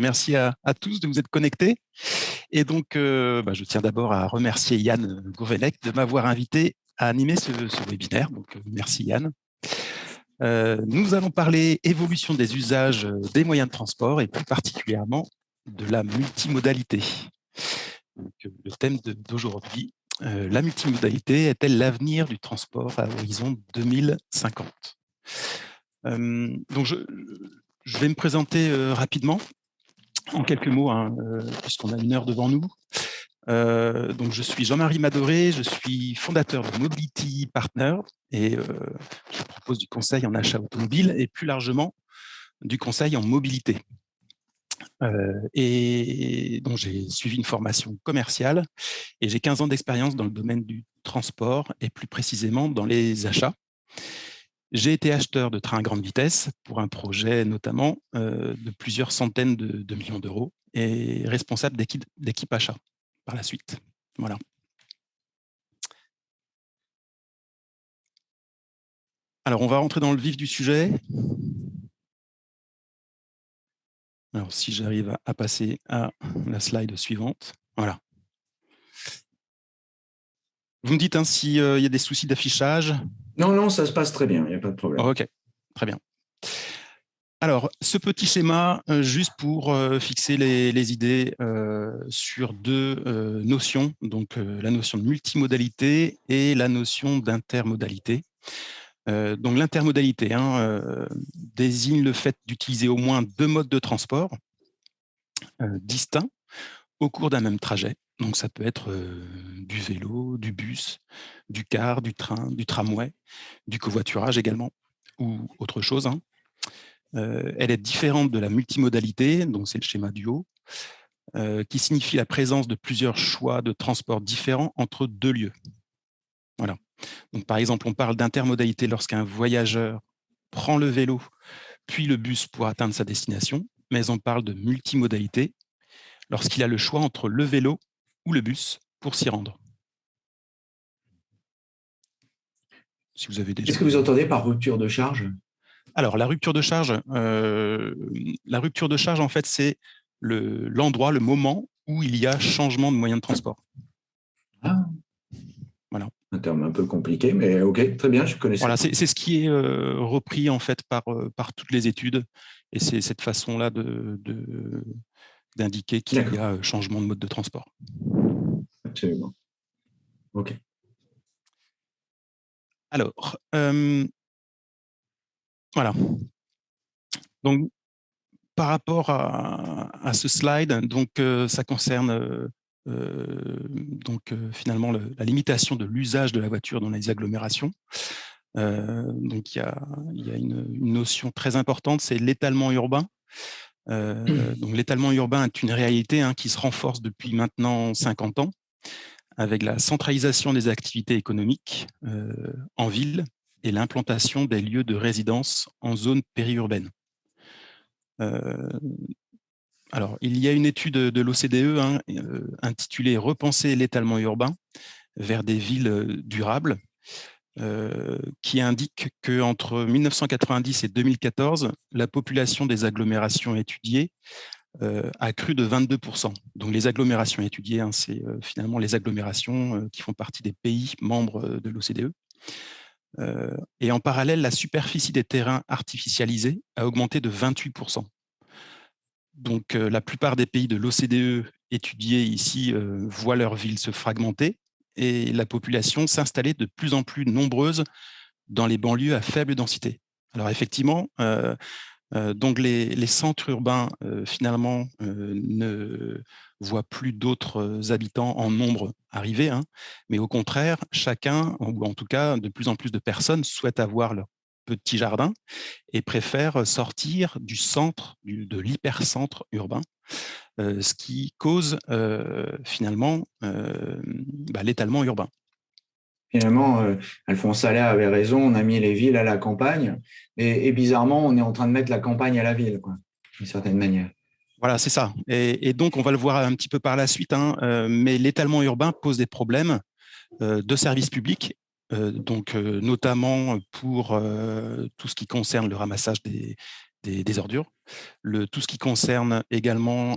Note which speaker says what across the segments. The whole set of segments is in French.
Speaker 1: Merci à, tous de vous être connectés. Et donc, euh, bah, je tiens d'abord à remercier Yann Gourvenec de m'avoir invité à animer ce, webinaire. Donc, euh, merci Yann. Euh, nous allons parler évolution des usages des moyens de transport et plus particulièrement de la multimodalité. le thème d'aujourd'hui, la multimodalité est-elle l'avenir du transport à horizon 2050 donc je, vais me présenter rapidement en quelques mots, hein, euh, puisqu'on a une heure devant nous. Euh, donc, je suis Jean-Marie Madoré, je suis fondateur de Mobility Partner et euh, je propose du conseil en achat automobile et plus largement du conseil en mobilité. et donc, j'ai suivi une formation commerciale et j'ai 15 ans d'expérience dans le domaine du transport et plus précisément dans les achats. J'ai été acheteur de trains à grande vitesse pour un projet notamment euh, de plusieurs centaines de, millions d'euros et responsable d'équipe achat par la suite. Voilà. Alors, on va rentrer dans le vif du sujet. Alors, si j'arrive à passer à la slide suivante. Voilà. Vous me dites hein, s'il euh, y a des soucis d'affichage
Speaker 2: Non, non, ça se passe très bien, il n'y a pas de problème.
Speaker 1: ok, très bien. Alors, ce petit schéma, euh, juste pour euh, fixer les, idées sur deux notions, donc la notion de multimodalité et la notion d'intermodalité. donc, l'intermodalité hein, désigne le fait d'utiliser au moins deux modes de transport distincts au cours d'un même trajet. Donc, ça peut être du vélo, du bus, du car, du train, du tramway, du covoiturage également, ou autre chose. Hein. elle est différente de la multimodalité, donc c'est le schéma du haut, qui signifie la présence de plusieurs choix de transport différents entre deux lieux. Voilà. Donc, par exemple, on parle d'intermodalité lorsqu'un voyageur prend le vélo, puis le bus pour atteindre sa destination, mais on parle de multimodalité lorsqu'il a le choix entre le vélo ou le bus pour s'y rendre.
Speaker 2: Si vous avez Qu'est-ce que vous entendez par rupture de charge?
Speaker 1: Alors, la rupture de charge, euh, la rupture de charge, en fait, c'est l'endroit, le, moment où il y a changement de moyen de transport.
Speaker 2: Ah. Voilà. Un terme un peu compliqué, mais OK, très bien, je connais
Speaker 1: Voilà, c'est ce qui est euh, repris en fait par, euh, par toutes les études, et c'est cette façon-là de, d'indiquer qu'il y a changement de mode de transport.
Speaker 2: Absolument. OK.
Speaker 1: Alors, voilà. Donc, par rapport à, ce slide, donc ça concerne donc finalement la limitation de l'usage de la voiture dans les agglomérations. donc il y a, y a une, notion très importante, c'est l'étalement urbain. Euh, donc l'étalement urbain est une réalité hein, qui se renforce depuis maintenant 50 ans avec la centralisation des activités économiques euh, en ville et l'implantation des lieux de résidence en zone périurbaine. Euh, alors, il y a une étude de l'OCDE hein, intitulée « Repenser l'étalement urbain vers des villes durables » Euh, qui indique qu'entre 1990 et 2014, la population des agglomérations étudiées euh, a cru de 22%. Donc les agglomérations étudiées, hein, c'est euh, finalement les agglomérations qui font partie des pays membres de l'OCDE. Et en parallèle, la superficie des terrains artificialisés a augmenté de 28%. Donc la plupart des pays de l'OCDE étudiés ici voient leur ville se fragmenter et la population s'installait de plus en plus nombreuse dans les banlieues à faible densité. Alors effectivement, euh, euh, donc les, centres urbains euh, finalement ne voient plus d'autres habitants en nombre arriver, hein, mais au contraire, chacun, ou en tout cas de plus en plus de personnes souhaitent avoir leur petit jardin et préfèrent sortir du centre, de l'hypercentre urbain euh, ce qui cause euh, finalement euh, bah, l'étalement urbain.
Speaker 2: Finalement, Alphonse Allais avait raison, on a mis les villes à la campagne, et, bizarrement, on est en train de mettre la campagne à la ville, d'une certaine manière.
Speaker 1: Voilà, c'est ça. Et, donc, on va le voir un petit peu par la suite, hein, mais l'étalement urbain pose des problèmes de services publics euh, donc euh, notamment pour euh, tout ce qui concerne le ramassage des, des, ordures, le, tout ce qui concerne également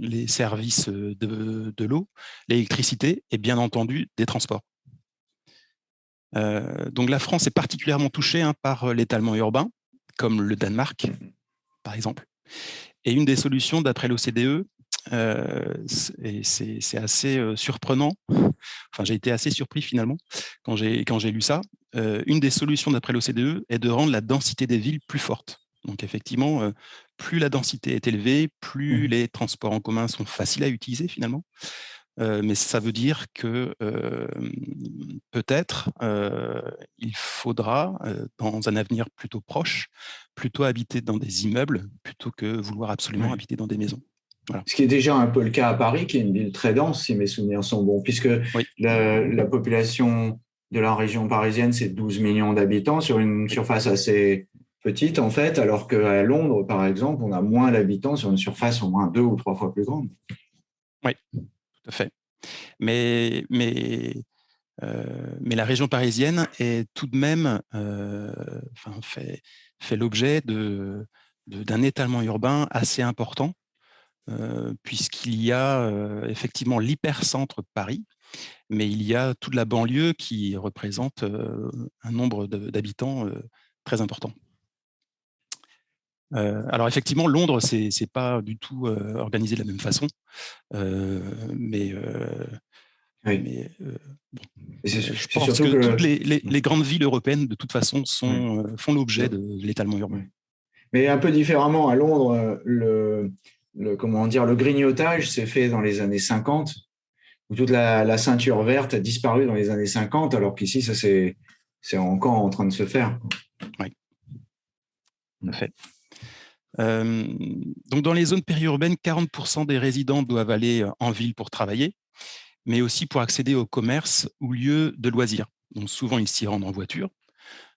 Speaker 1: les services de, de l'eau, l'électricité et bien entendu des transports. donc la France est particulièrement touchée hein, par l'étalement urbain, comme le Danemark, par exemple. Et une des solutions, d'après l'OCDE, euh, et c'est assez euh, surprenant. Enfin, j'ai été assez surpris finalement quand j'ai lu ça. Euh, une des solutions d'après l'OCDE est de rendre la densité des villes plus forte. Donc effectivement, plus la densité est élevée, plus mmh. les transports en commun sont faciles à utiliser finalement. mais ça veut dire que peut-être il faudra, dans un avenir plutôt proche, plutôt habiter dans des immeubles plutôt que vouloir absolument habiter dans des maisons.
Speaker 2: Ce qui est déjà un peu le cas à Paris, qui est une ville très dense, si mes souvenirs sont bons, puisque la, population de la région parisienne, c'est 12 millions d'habitants sur une surface assez petite, en fait, alors qu'à Londres, par exemple, on a moins d'habitants sur une surface au moins deux ou trois fois plus grande.
Speaker 1: Oui, tout à fait. Mais, mais, euh, mais la région parisienne est tout de même euh, enfin, fait, fait l'objet d'un de, étalement urbain assez important puisqu'il y a euh, effectivement l'hypercentre de Paris, mais il y a toute la banlieue qui représente euh, un nombre d'habitants très important. alors effectivement, Londres, c'est n'est pas du tout organisé de la même façon, mais, je pense que, toutes les, grandes villes européennes, de toute façon, sont, font l'objet de l'étalement urbain.
Speaker 2: Mais un peu différemment, à Londres, le, le, comment le grignotage s'est fait dans les années 50, où toute la, ceinture verte a disparu dans les années 50, alors qu'ici, ça c'est encore en train de se faire.
Speaker 1: Oui, en effet. Euh, donc dans les zones périurbaines, 40% des résidents doivent aller en ville pour travailler, mais aussi pour accéder au commerce ou lieux de loisirs. Donc souvent, ils s'y rendent en voiture,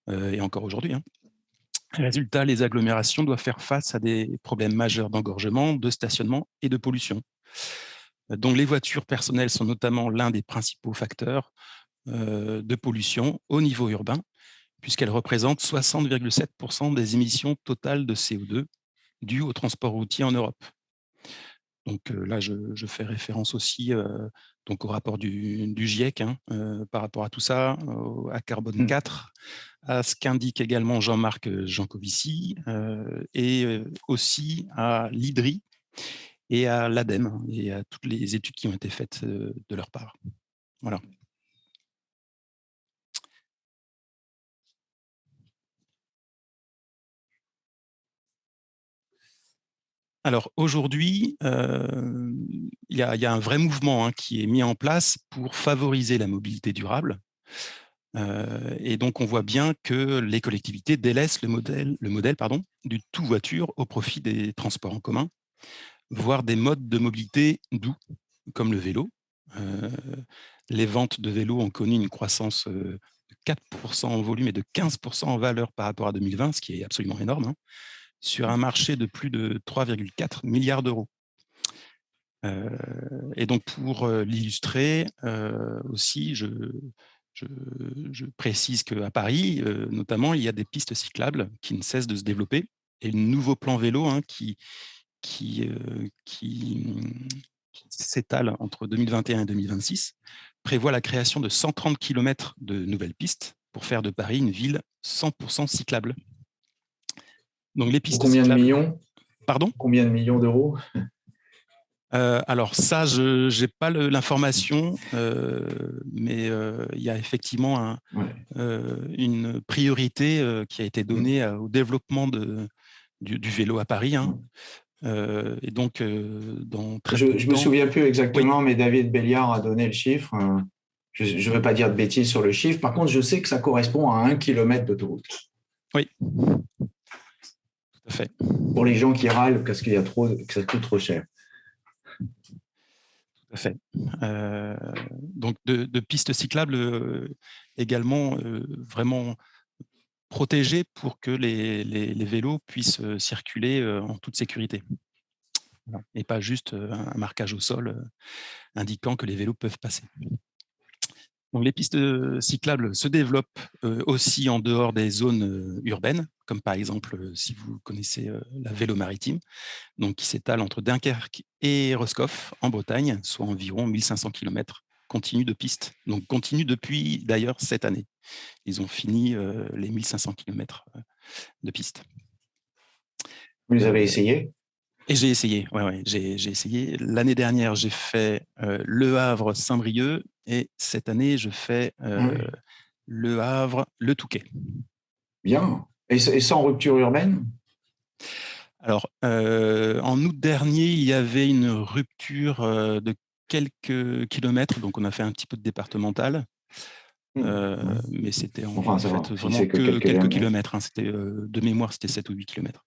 Speaker 1: euh, et encore aujourd'hui. Hein. Résultat, les agglomérations doivent faire face à des problèmes majeurs d'engorgement, de stationnement et de pollution. Donc, les voitures personnelles sont notamment l'un des principaux facteurs euh, de pollution au niveau urbain, puisqu'elles représentent 60,7% des émissions totales de CO2 dues au transport routier en Europe. Donc là, je, fais référence aussi euh, donc au rapport du, GIEC hein, euh, par rapport à tout ça, à carbone 4, mmh. à ce qu'indique également Jean-Marc Jancovici et aussi à l'IDRI et à l'ADEME et à toutes les études qui ont été faites de leur part. Voilà. Alors aujourd'hui, euh, il y, a un vrai mouvement hein, qui est mis en place pour favoriser la mobilité durable. Euh, et donc on voit bien que les collectivités délaissent le modèle, le du tout voiture au profit des transports en commun, voire des modes de mobilité doux, comme le vélo. Euh, les ventes de vélos ont connu une croissance de 4% en volume et de 15% en valeur par rapport à 2020, ce qui est absolument énorme. Hein sur un marché de plus de 3,4 milliards d'euros. Euh, et donc, pour euh, l'illustrer euh, aussi, je, précise qu'à Paris, notamment, il y a des pistes cyclables qui ne cessent de se développer et le nouveau plan vélo hein, qui, qui, qui, s'étale entre 2021 et 2026 prévoit la création de 130 km de nouvelles pistes pour faire de Paris une ville 100% cyclable.
Speaker 2: Donc les pistes Combien de millions
Speaker 1: Pardon
Speaker 2: Combien de millions d'euros
Speaker 1: euh, alors ça, je n'ai pas l'information, euh, mais euh, il y a effectivement une priorité qui a été donnée au développement de, du, vélo à Paris. Hein. et donc, dans
Speaker 2: je ne me souviens plus exactement, mais David Béliard a donné le chiffre. Je ne veux pas dire de bêtises sur le chiffre. Par contre, je sais que ça correspond à un kilomètre d'autoroute.
Speaker 1: Oui,
Speaker 2: pour les gens qui râlent parce qu'il y a trop, que ça coûte trop cher.
Speaker 1: fait. donc de, pistes cyclables également vraiment protégées pour que les, les vélos puissent circuler en toute sécurité. Et pas juste un marquage au sol indiquant que les vélos peuvent passer les pistes cyclables se développent aussi en dehors des zones urbaines, comme par exemple, si vous connaissez la vélo maritime, donc qui s'étale entre Dunkerque et Roscoff en Bretagne, soit environ 1500 km continu de pistes, donc continu depuis d'ailleurs cette année. Ils ont fini les 1500 km de pistes.
Speaker 2: Vous les avez essayés
Speaker 1: et j'ai essayé, ouais, ouais j'ai essayé. L'année dernière, j'ai fait Le Havre Saint-Brieuc et cette année, je fais Le Havre Le Touquet.
Speaker 2: Bien. Et, sans rupture urbaine?
Speaker 1: Alors, en août dernier, il y avait une rupture de quelques kilomètres, donc on a fait un petit peu de départemental. Mmh. mais c'était en, fait vraiment que, quelques, kilomètres. Hein. c'était de mémoire, c'était 7 ou 8 kilomètres.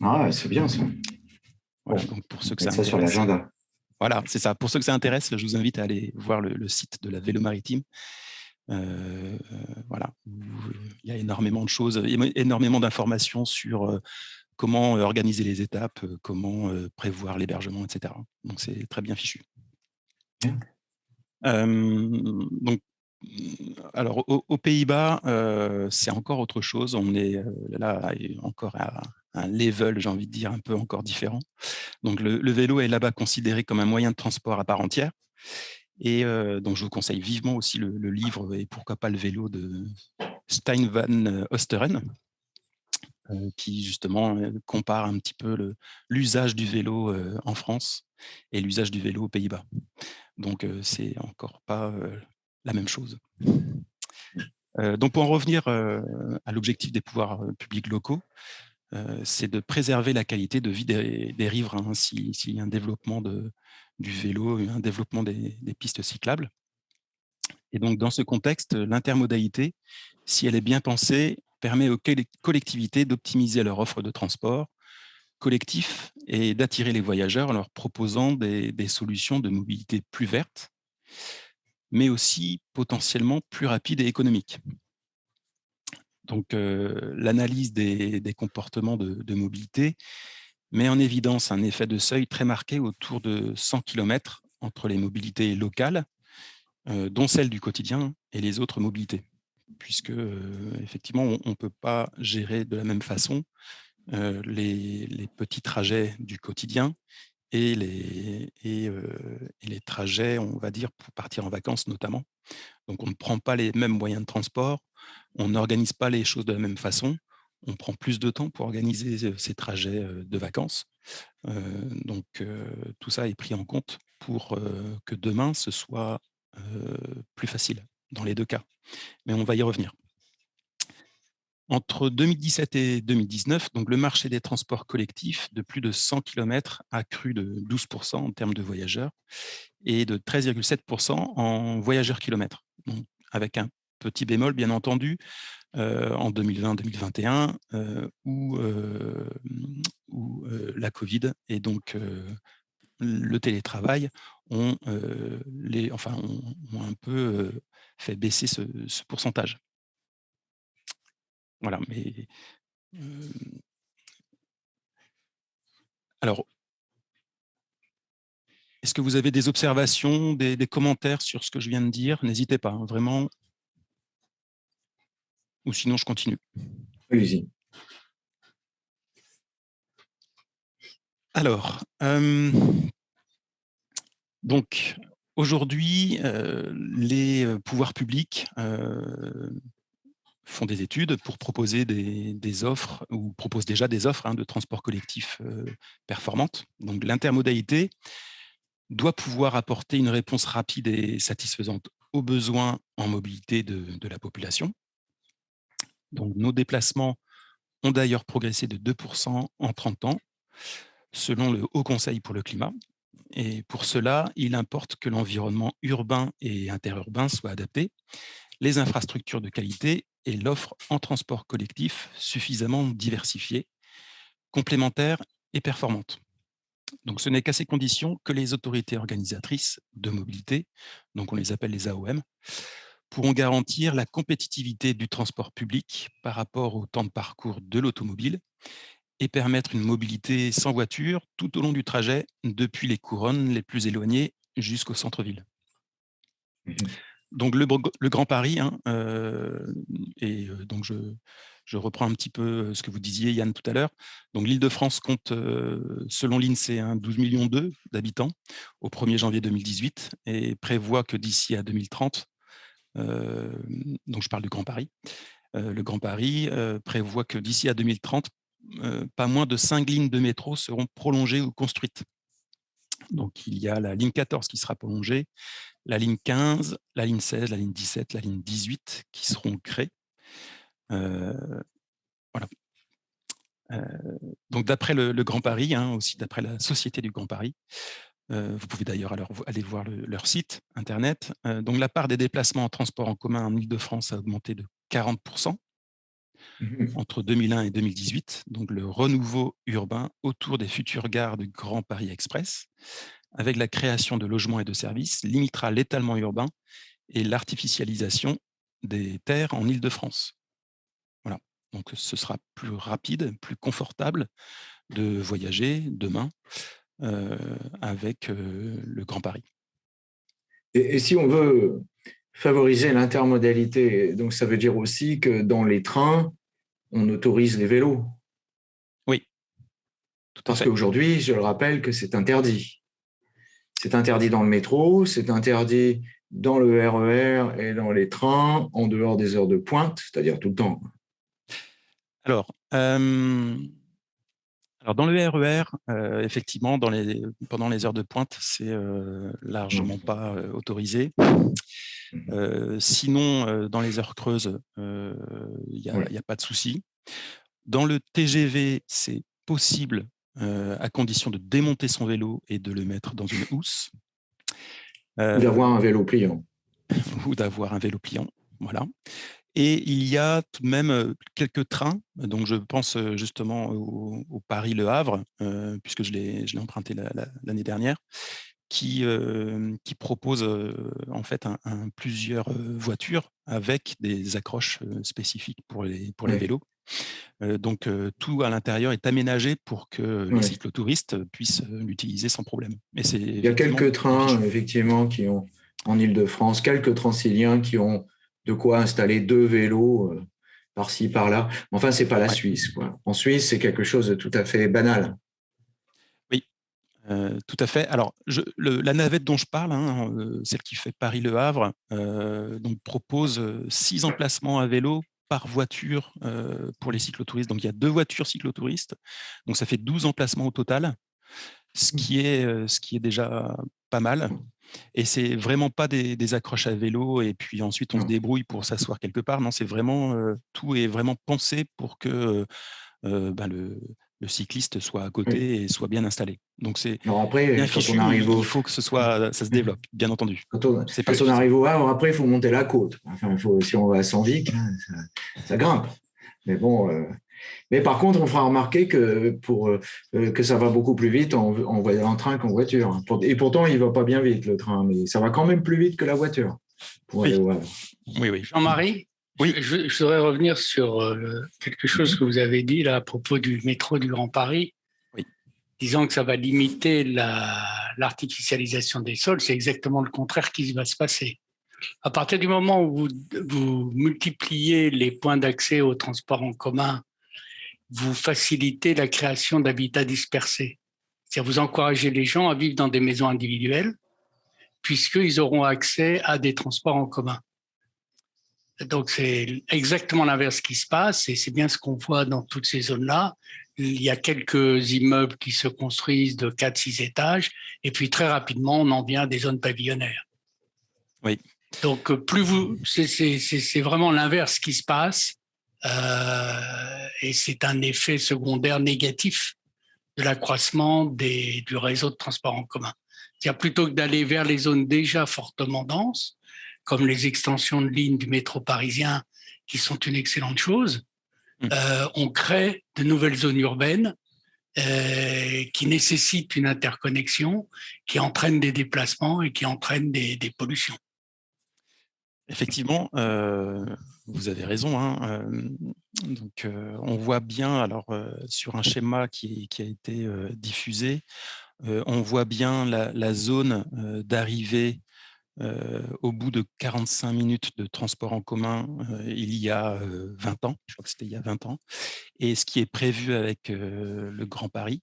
Speaker 2: Ah, c'est bien ça
Speaker 1: donc pour ceux que ça,
Speaker 2: sur l'agenda.
Speaker 1: Voilà, c'est ça. Pour ceux que ça intéresse, je vous invite à aller voir le, site de la Vélo Maritime. Euh, voilà, il y a énormément de choses, énormément d'informations sur euh, comment organiser les étapes, euh, comment prévoir l'hébergement, etc. Donc c'est très bien fichu. donc, alors aux, Pays-Bas, c'est encore autre chose. On est là encore à, un level, j'ai envie de dire, un peu encore différent. Donc, le, vélo est là-bas considéré comme un moyen de transport à part entière. Et euh, donc, je vous conseille vivement aussi le, livre et pourquoi pas le vélo de Stein van Osteren, euh, qui justement euh, compare un petit peu l'usage du vélo en France et l'usage du vélo aux Pays-Bas. Donc, c'est encore pas la même chose. donc, pour en revenir à l'objectif des pouvoirs publics locaux, c'est de préserver la qualité de vie des, riverains s'il y a un développement du vélo, un développement des, pistes cyclables. Et donc, dans ce contexte, l'intermodalité, si elle est bien pensée, permet aux collectivités d'optimiser leur offre de transport collectif et d'attirer les voyageurs en leur proposant des, solutions de mobilité plus vertes, mais aussi potentiellement plus rapides et économiques. Donc, l'analyse des, comportements de, mobilité met en évidence un effet de seuil très marqué autour de 100 km entre les mobilités locales, dont celle du quotidien, et les autres mobilités. Puisque, effectivement, on ne peut pas gérer de la même façon les, petits trajets du quotidien et les, et les trajets, on va dire, pour partir en vacances notamment. Donc, on ne prend pas les mêmes moyens de transport, on n'organise pas les choses de la même façon, on prend plus de temps pour organiser ces trajets de vacances. donc, tout ça est pris en compte pour que demain, ce soit plus facile dans les deux cas. Mais on va y revenir. Entre 2017 et 2019, donc le marché des transports collectifs de plus de 100 km a cru de 12% en termes de voyageurs et de 13,7% en voyageurs kilomètres. avec un petit bémol, bien entendu, euh, en 2020-2021, euh, où, euh, la Covid et donc le télétravail ont, enfin, ont, un peu fait baisser ce pourcentage. Voilà, mais alors, est-ce que vous avez des observations, des, commentaires sur ce que je viens de dire? N'hésitez pas, hein, vraiment. Ou sinon, je continue.
Speaker 2: Allez-y.
Speaker 1: Alors, donc, aujourd'hui, les pouvoirs publics font des études pour proposer des, offres ou proposent déjà des offres hein, de transport collectif performantes. Donc, l'intermodalité doit pouvoir apporter une réponse rapide et satisfaisante aux besoins en mobilité de, la population. Donc, nos déplacements ont d'ailleurs progressé de 2% en 30 ans, selon le Haut Conseil pour le climat. Et pour cela, il importe que l'environnement urbain et interurbain soit adapté, les infrastructures de qualité et l'offre en transport collectif suffisamment diversifiée, complémentaire et performante. Donc, ce n'est qu'à ces conditions que les autorités organisatrices de mobilité, donc on les appelle les AOM, pourront garantir la compétitivité du transport public par rapport au temps de parcours de l'automobile et permettre une mobilité sans voiture tout au long du trajet depuis les couronnes les plus éloignées jusqu'au centre-ville. Mmh donc le, Grand Paris, hein, euh, et euh, donc je, reprends un petit peu euh, ce que vous disiez Yann tout à l'heure. Donc l'Île-de-France compte, selon l'INSEE, 12 millions d'habitants au 1er janvier 2018 et prévoit que d'ici à 2030, donc je parle du Grand Paris, le Grand Paris prévoit que d'ici à 2030, pas moins de 5 lignes de métro seront prolongées ou construites. Donc, il y a la ligne 14 qui sera prolongée, la ligne 15, la ligne 16, la ligne 17, la ligne 18 qui seront créées. Euh, voilà. Euh, donc, d'après le, Grand Paris, hein, aussi d'après la Société du Grand Paris, euh, vous pouvez d'ailleurs aller voir leur site internet. donc, la part des déplacements en transport en commun en Ile-de-France a augmenté de 40% Mmh entre 2001 et 2018, donc le renouveau urbain autour des futures gares du Grand Paris Express, avec la création de logements et de services, limitera l'étalement urbain et l'artificialisation des terres en Île-de-France. Voilà, donc ce sera plus rapide, plus confortable de voyager demain euh, avec euh, le Grand Paris.
Speaker 2: Et, et, si on veut favoriser l'intermodalité, donc ça veut dire aussi que dans les trains, on autorise les vélos.
Speaker 1: Oui.
Speaker 2: Tout Parce qu'aujourd'hui, je le rappelle que c'est interdit. C'est interdit dans le métro, c'est interdit dans le RER e et dans les trains en dehors des heures de pointe, c'est-à-dire tout le temps.
Speaker 1: Alors, euh, alors dans le RER, e euh, effectivement, dans les, pendant les heures de pointe, c'est euh, largement mmh. pas autorisé. Mmh. sinon, dans les heures creuses, il n'y a, pas de souci. Dans le TGV, c'est possible à condition de démonter son vélo et de le mettre dans une housse.
Speaker 2: ou d'avoir un vélo pliant.
Speaker 1: ou d'avoir un vélo pliant, voilà. Et il y a tout de même quelques trains, donc je pense justement au, Paris-Le Havre, puisque je l'ai emprunté l'année dernière, qui, qui propose en fait un, plusieurs voitures avec des accroches spécifiques pour les, pour les vélos. donc tout à l'intérieur est aménagé pour que les cyclotouristes puissent l'utiliser sans problème.
Speaker 2: Il y a quelques trains effectivement qui ont en Ile-de-France, quelques transiliens qui ont de quoi installer deux vélos par-ci, par-là. Enfin, c'est pas la Suisse. Quoi. En Suisse, c'est quelque chose de tout à fait banal.
Speaker 1: Euh, tout à fait. Alors, la navette dont je parle, hein, euh, celle qui fait Paris-Le Havre, euh, donc propose six emplacements à vélo par voiture pour les cyclotouristes. Donc, il y a deux voitures cyclotouristes. Donc, ça fait 12 emplacements au total, ce mmh. qui est, ce qui est déjà pas mal. Et c'est vraiment pas des, accroches à vélo et puis ensuite on se débrouille pour s'asseoir quelque part. Non, c'est vraiment tout est vraiment pensé pour que ben, le, le cycliste soit à côté et soit bien installé. Donc c'est
Speaker 2: après, bien on arrive
Speaker 1: il faut que ce soit, ça se développe, bien entendu.
Speaker 2: Quand on, on arrive au Havre, après il faut monter la côte. Enfin, faut, si on va à Saint-Vic, ça, grimpe. Mais bon, euh, mais par contre, on fera remarquer que pour euh, que ça va beaucoup plus vite en, en, en train qu'en voiture. Et pourtant, il va pas bien vite le train, mais ça va quand même plus vite que la voiture.
Speaker 1: oui. oui,
Speaker 3: Jean-Marie oui. Je, je, voudrais revenir sur euh, quelque chose que vous avez dit là à propos du métro du Grand Paris, oui. disant que ça va limiter l'artificialisation des sols. C'est exactement le contraire qui va se passer. À partir du moment où vous, vous multipliez les points d'accès au transport en commun, vous facilitez la création d'habitats dispersés. C'est-à-dire vous encouragez les gens à vivre dans des maisons individuelles, puisqu'ils auront accès à des transports en commun. Donc, c'est exactement l'inverse qui se passe et c'est bien ce qu'on voit dans toutes ces zones-là. Il y a quelques immeubles qui se construisent de 4-6 étages et puis très rapidement, on en vient à des zones pavillonnaires.
Speaker 1: Oui.
Speaker 3: Donc, plus vous, c'est vraiment l'inverse qui se passe euh, et c'est un effet secondaire négatif de l'accroissement du réseau de transport en commun. C'est-à-dire plutôt que d'aller vers les zones déjà fortement denses, comme les extensions de lignes du métro parisien, qui sont une excellente chose. Mmh. Euh, on crée de nouvelles zones urbaines qui nécessitent une interconnexion, qui entraînent des déplacements et qui entraînent des, pollutions.
Speaker 1: Effectivement, vous avez raison. Hein, donc, on voit bien, alors sur un schéma qui, a été diffusé, on voit bien la zone d'arrivée au bout de 45 minutes de transport en commun il y a 20 ans, je crois que c'était il y a 20 ans, et ce qui est prévu avec le Grand Paris.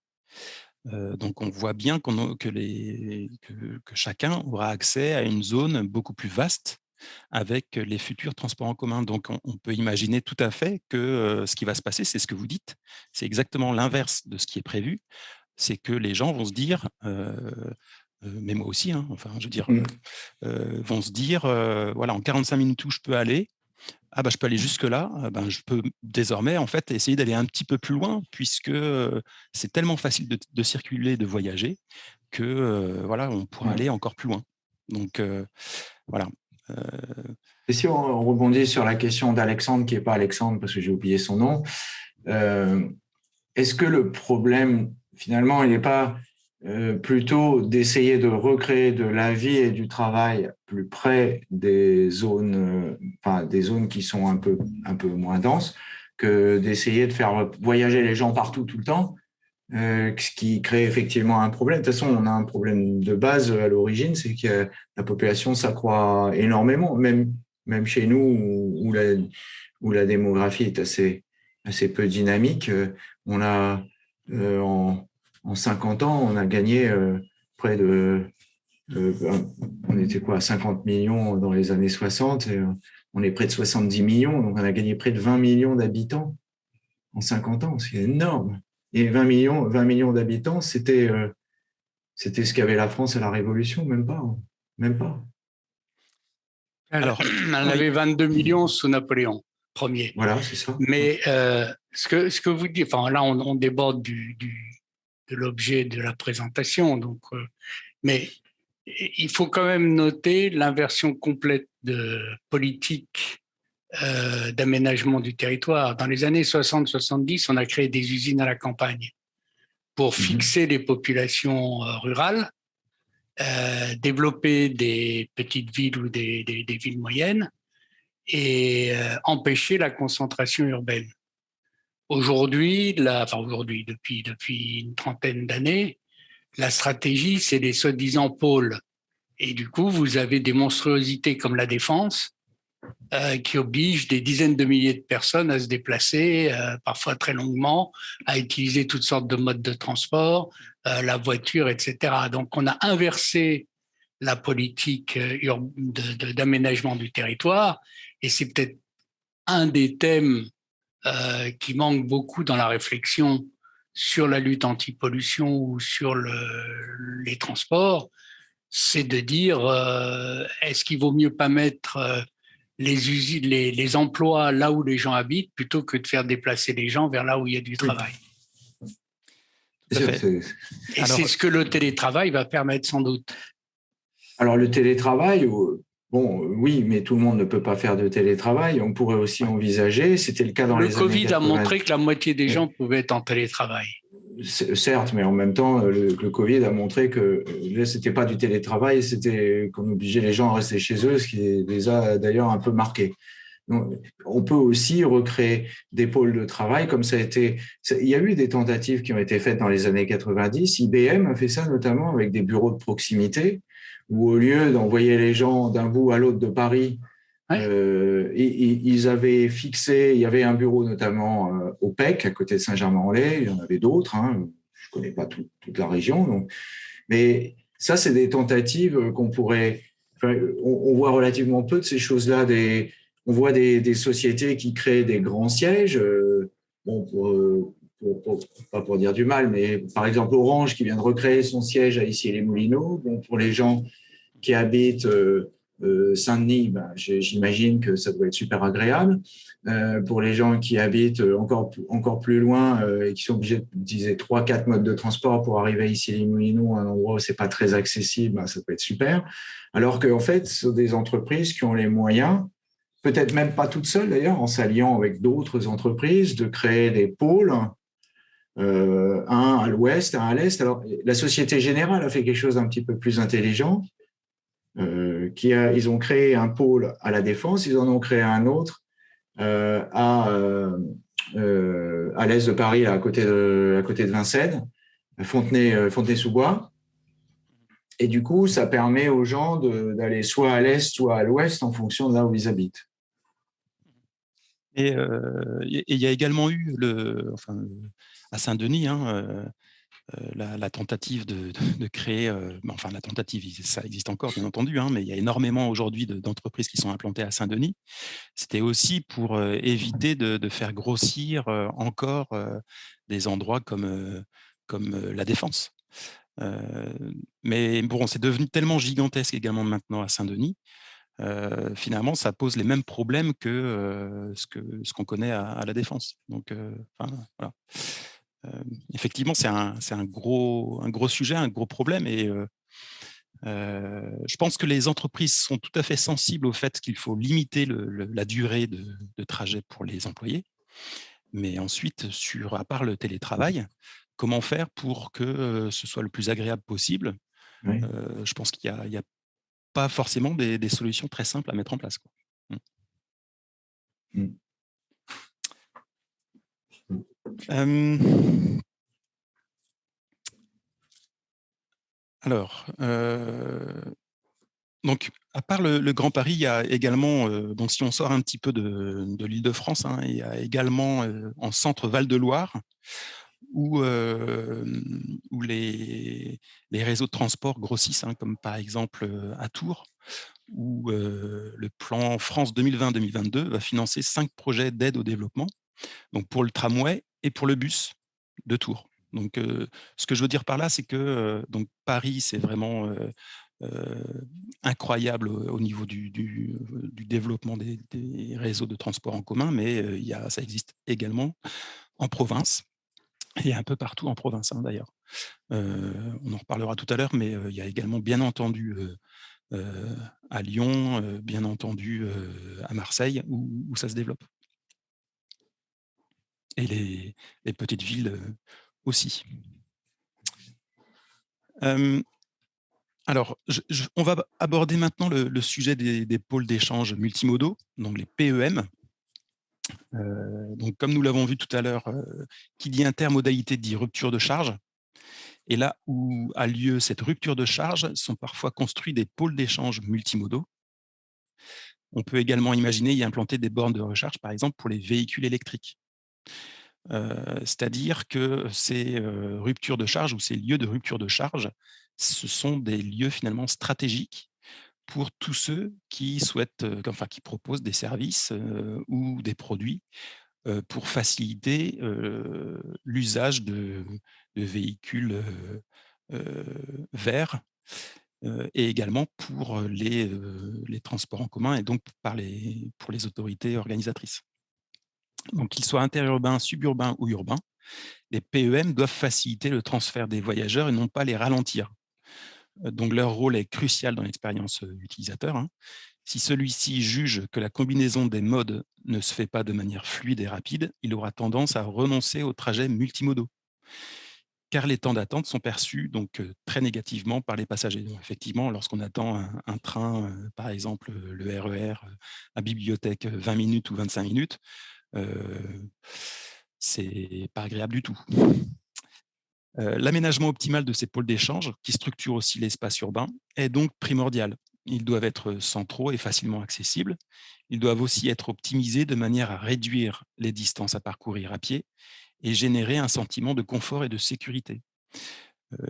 Speaker 1: donc on voit bien que, les, que, chacun aura accès à une zone beaucoup plus vaste avec les futurs transports en commun. Donc on, peut imaginer tout à fait que ce qui va se passer, c'est ce que vous dites, c'est exactement l'inverse de ce qui est prévu, c'est que les gens vont se dire, mais moi aussi, hein, enfin, je veux dire, mmh. vont se dire, voilà, en 45 minutes où je peux aller, ah bah, je peux aller jusque-là, ben, je peux désormais en fait essayer d'aller un petit peu plus loin, puisque c'est tellement facile de, circuler, de voyager, que voilà, on pourra aller encore plus loin. Donc voilà.
Speaker 2: Et si on rebondit sur la question d'Alexandre, qui n'est pas Alexandre parce que j'ai oublié son nom, est-ce que le problème, finalement, il n'est pas euh, plutôt d'essayer de recréer de la vie et du travail plus près des zones, euh, enfin, des zones qui sont un peu, un peu moins denses, que d'essayer de faire voyager les gens partout tout le temps, euh, ce qui crée effectivement un problème. De toute façon, on a un problème de base à l'origine, c'est que la population s'accroît énormément, même, même chez nous où, la, où la démographie est assez, assez peu dynamique. On a en, en 50 ans, on a gagné euh, près de, on était quoi, 50 millions dans les années 60, et euh, on est près de 70 millions, donc on a gagné près de 20 millions d'habitants en 50 ans, c'est énorme. Et 20 millions, 20 millions d'habitants, c'était euh, c'était ce qu'avait la France à la Révolution, même pas, hein. même pas.
Speaker 3: Alors, on avait 22 millions sous Napoléon Ier.
Speaker 2: Voilà, c'est ça.
Speaker 3: Mais ce, que, ce que vous dites, enfin là, on, déborde du, de l'objet de la présentation. Donc, euh, mais il faut quand même noter l'inversion complète de politique euh, d'aménagement du territoire. Dans les années 60-70, on a créé des usines à la campagne pour mhm. fixer les populations euh, rurales, développer des petites villes ou des, des villes moyennes et empêcher la concentration urbaine. Aujourd'hui, enfin aujourd'hui, depuis, depuis une trentaine d'années, la stratégie, c'est les soi-disant pôles. Et du coup, vous avez des monstruosités comme la défense, euh, qui obligent des dizaines de milliers de personnes à se déplacer, euh, parfois très longuement, à utiliser toutes sortes de modes de transport, euh, la voiture, etc. Donc, on a inversé la politique d'aménagement du territoire, et c'est peut-être un des thèmes qui manque beaucoup dans la réflexion sur la lutte anti-pollution ou sur le, les transports, c'est de dire est-ce qu'il vaut mieux pas mettre les, usines, les, les, emplois là où les gens habitent plutôt que de faire déplacer les gens vers là où il y a du travail. Et c'est ce que le télétravail va permettre sans doute.
Speaker 2: Alors le télétravail, Bon, oui, mais tout le monde ne peut pas faire de télétravail. On pourrait aussi envisager, c'était le cas dans
Speaker 3: les
Speaker 2: années
Speaker 3: Le Covid a montré que la moitié des gens pouvaient être en télétravail.
Speaker 2: Certes, mais en même temps, le, Covid a montré que euh, là, c'était pas du télétravail, c'était qu'on obligeait les gens à rester chez eux, ce qui les a d'ailleurs un peu marqués. on peut aussi recréer des pôles de travail, comme ça a été. Il y a eu des tentatives qui ont été faites dans les années 90. IBM a fait ça notamment avec des bureaux de proximité où au lieu d'envoyer les gens d'un bout à l'autre de Paris, euh, ils avaient fixé, il y avait un bureau notamment euh, au PEC, à côté de Saint-Germain-en-Laye, il y en avait d'autres, hein, je ne connais pas toute la région, donc, mais ça, c'est des tentatives qu'on pourrait, on, voit relativement peu de ces choses-là, on voit des, sociétés qui créent des grands sièges, euh, bon, pas pour dire du mal, mais par exemple Orange qui vient de recréer son siège à Issy-les-Moulineaux. Bon, pour les gens qui habitent euh, euh, Saint-Denis, ben, j'imagine que ça doit être super agréable. Euh, pour les gens qui habitent encore, plus loin et qui sont obligés d'utiliser trois, quatre modes de transport pour arriver à Issy-les-Moulineaux, un endroit où c'est pas très accessible, ben, ça peut être super. Alors qu'en fait, ce sont des entreprises qui ont les moyens peut-être même pas toutes seules d'ailleurs, en s'alliant avec d'autres entreprises, de créer des pôles un à l'ouest, un à l'est. Alors, la Société Générale a fait quelque chose d'un petit peu plus intelligent. Ils ont créé un pôle à la Défense, ils en ont créé un autre à, à l'est de Paris, à côté de, à côté de Vincennes, Fontenay-sous-Bois. fontenay sous bois et du coup, ça permet aux gens d'aller soit à l'est, soit à l'ouest en fonction de là où ils habitent.
Speaker 1: Et euh, il y a également eu, le, à Saint-Denis, hein, euh, euh, la, tentative de, créer, enfin la tentative, ça existe encore bien entendu, hein, mais il y a énormément aujourd'hui d'entreprises qui sont implantées à Saint-Denis. C'était aussi pour éviter de, faire grossir encore des endroits comme, la Défense. Euh, mais bon, c'est devenu tellement gigantesque également maintenant à Saint-Denis, euh, finalement, ça pose les mêmes problèmes que euh, ce qu'on connaît à, la Défense. Donc, voilà. Effectivement, c'est un, un, gros, un gros sujet, un gros problème. Et je pense que les entreprises sont tout à fait sensibles au fait qu'il faut limiter le, la durée de, de, trajet pour les employés. Mais ensuite, sur, à part le télétravail, comment faire pour que ce soit le plus agréable possible? Je pense qu'il n'y a, pas forcément des, solutions très simples à mettre en place. Quoi. Mmh. Mmh. alors, donc, à part le, Grand Paris, il y a également, donc si on sort un petit peu de, l'île de France, hein, il y a également en centre Val-de-Loire, où, les, réseaux de transport grossissent, hein, comme par exemple à Tours, où le plan France 2020-2022 va financer cinq projets d'aide au développement, donc pour le tramway et pour le bus de Tours. Donc, ce que je veux dire par là, c'est que Paris, c'est vraiment incroyable au niveau du, développement des, réseaux de transport en commun, mais il y ça existe également en province et un peu partout en province hein, d'ailleurs. on en reparlera tout à l'heure, mais il y a également bien entendu à Lyon, bien entendu à Marseille, où, ça se développe. Et les, petites villes aussi. alors, on va aborder maintenant le, sujet des, pôles d'échange multimodaux, donc les PEM. Euh, comme nous l'avons vu tout à l'heure, euh, qui dit intermodalité dit rupture de charge. Et là où a lieu cette rupture de charge, sont parfois construits des pôles d'échange multimodaux. On peut également imaginer y implanter des bornes de recharge, par exemple, pour les véhicules électriques. C'est-à-dire que ces ruptures de charge ou ces lieux de rupture de charge, ce sont des lieux finalement stratégiques pour tous ceux qui souhaitent, enfin qui proposent des services ou des produits pour faciliter l'usage de, véhicules verts et également pour les, transports en commun et donc pour les autorités organisatrices. Donc qu'ils soient interurbains, suburbains ou urbains, les PEM doivent faciliter le transfert des voyageurs et non pas les ralentir. Donc leur rôle est crucial dans l'expérience utilisateur. Hein. Si celui-ci juge que la combinaison des modes ne se fait pas de manière fluide et rapide, il aura tendance à renoncer aux trajets multimodaux, car les temps d'attente sont perçus donc très négativement par les passagers. effectivement, lorsqu'on attend un, train, par exemple le RER e à bibliothèque 20 minutes ou 25 minutes, euh, c'est pas agréable du tout. L'aménagement optimal de ces pôles d'échange, qui structurent aussi l'espace urbain, est donc primordial. Ils doivent être centraux et facilement accessibles. Ils doivent aussi être optimisés de manière à réduire les distances à parcourir à pied et générer un sentiment de confort et de sécurité.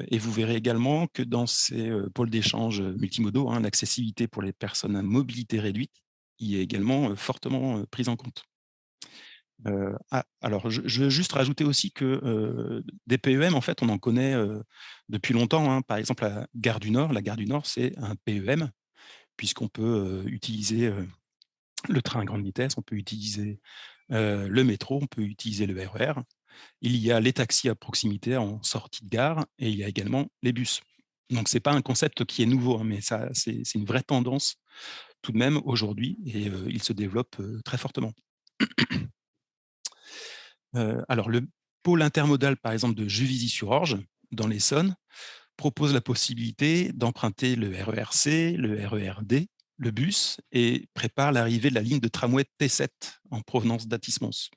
Speaker 1: Et vous verrez également que dans ces pôles d'échange multimodaux, hein, l'accessibilité pour les personnes à mobilité réduite y est également fortement prise en compte. Ah, alors, je, veux juste rajouter aussi que des PEM, en fait, on en connaît depuis longtemps. Hein. Par exemple, la Gare du Nord, la Gare du Nord, c'est un PEM, puisqu'on peut utiliser le train à grande vitesse, on peut utiliser le métro, on peut utiliser le RER. E il y a les taxis à proximité en sortie de gare et il y a également les bus. Donc, ce n'est pas un concept qui est nouveau, hein, mais c'est une vraie tendance tout de même aujourd'hui et il se développe très fortement alors, le pôle intermodal, par exemple, de Juvisy-sur-Orge, dans l'Essonne, propose la possibilité d'emprunter le RERC, le RERD, le bus, et prépare l'arrivée de la ligne de tramway T7 en provenance d'Atis-Mons.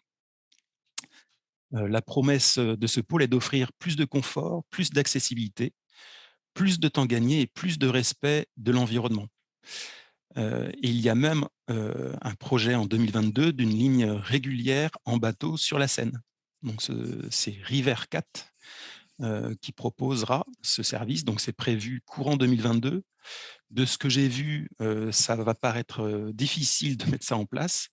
Speaker 1: Euh, la promesse de ce pôle est d'offrir plus de confort, plus d'accessibilité, plus de temps gagné et plus de respect de l'environnement. Euh, il y a même euh, un projet en 2022 d'une ligne régulière en bateau sur la Seine. Donc c'est River 4 qui proposera ce service. Donc c'est prévu courant 2022. De ce que j'ai vu, ça va paraître difficile de mettre ça en place.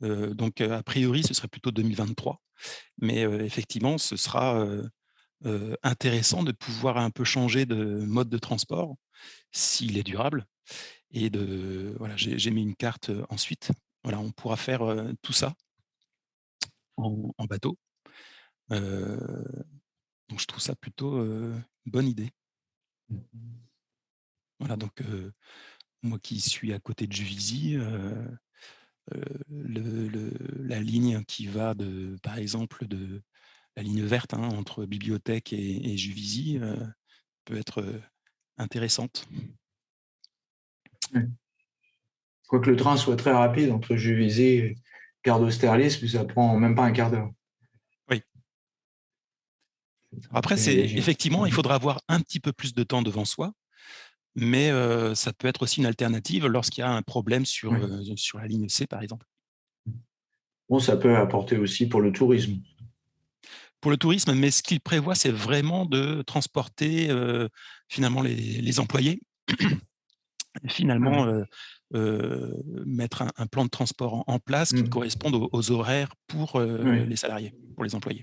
Speaker 1: donc a priori, ce serait plutôt 2023. Mais effectivement, ce sera intéressant de pouvoir un peu changer de mode de transport s'il est durable. Et de voilà, j'ai mis une carte ensuite. Voilà, on pourra faire tout ça en, bateau. donc je trouve ça plutôt une bonne idée. Mmh voilà, donc moi qui suis à côté de Juvisy, la ligne qui va de, par exemple, de la ligne verte hein, entre bibliothèque et, Juvisy peut être intéressante.
Speaker 2: Je crois que le train soit très rapide entre Juvisy et Gare d'Austerlitz, puis ça prend même pas un quart d'heure.
Speaker 1: Oui. Après, c'est effectivement, il faudra avoir un petit peu plus de temps devant soi, mais ça peut être aussi une alternative lorsqu'il y a un problème sur, sur la ligne C, par exemple.
Speaker 2: Bon, ça peut apporter aussi pour le tourisme.
Speaker 1: Pour le tourisme, mais ce qu'il prévoit, c'est vraiment de transporter finalement les, employés, finalement mettre un, plan de transport en, place qui mmh. corresponde aux, horaires pour les salariés, pour les employés.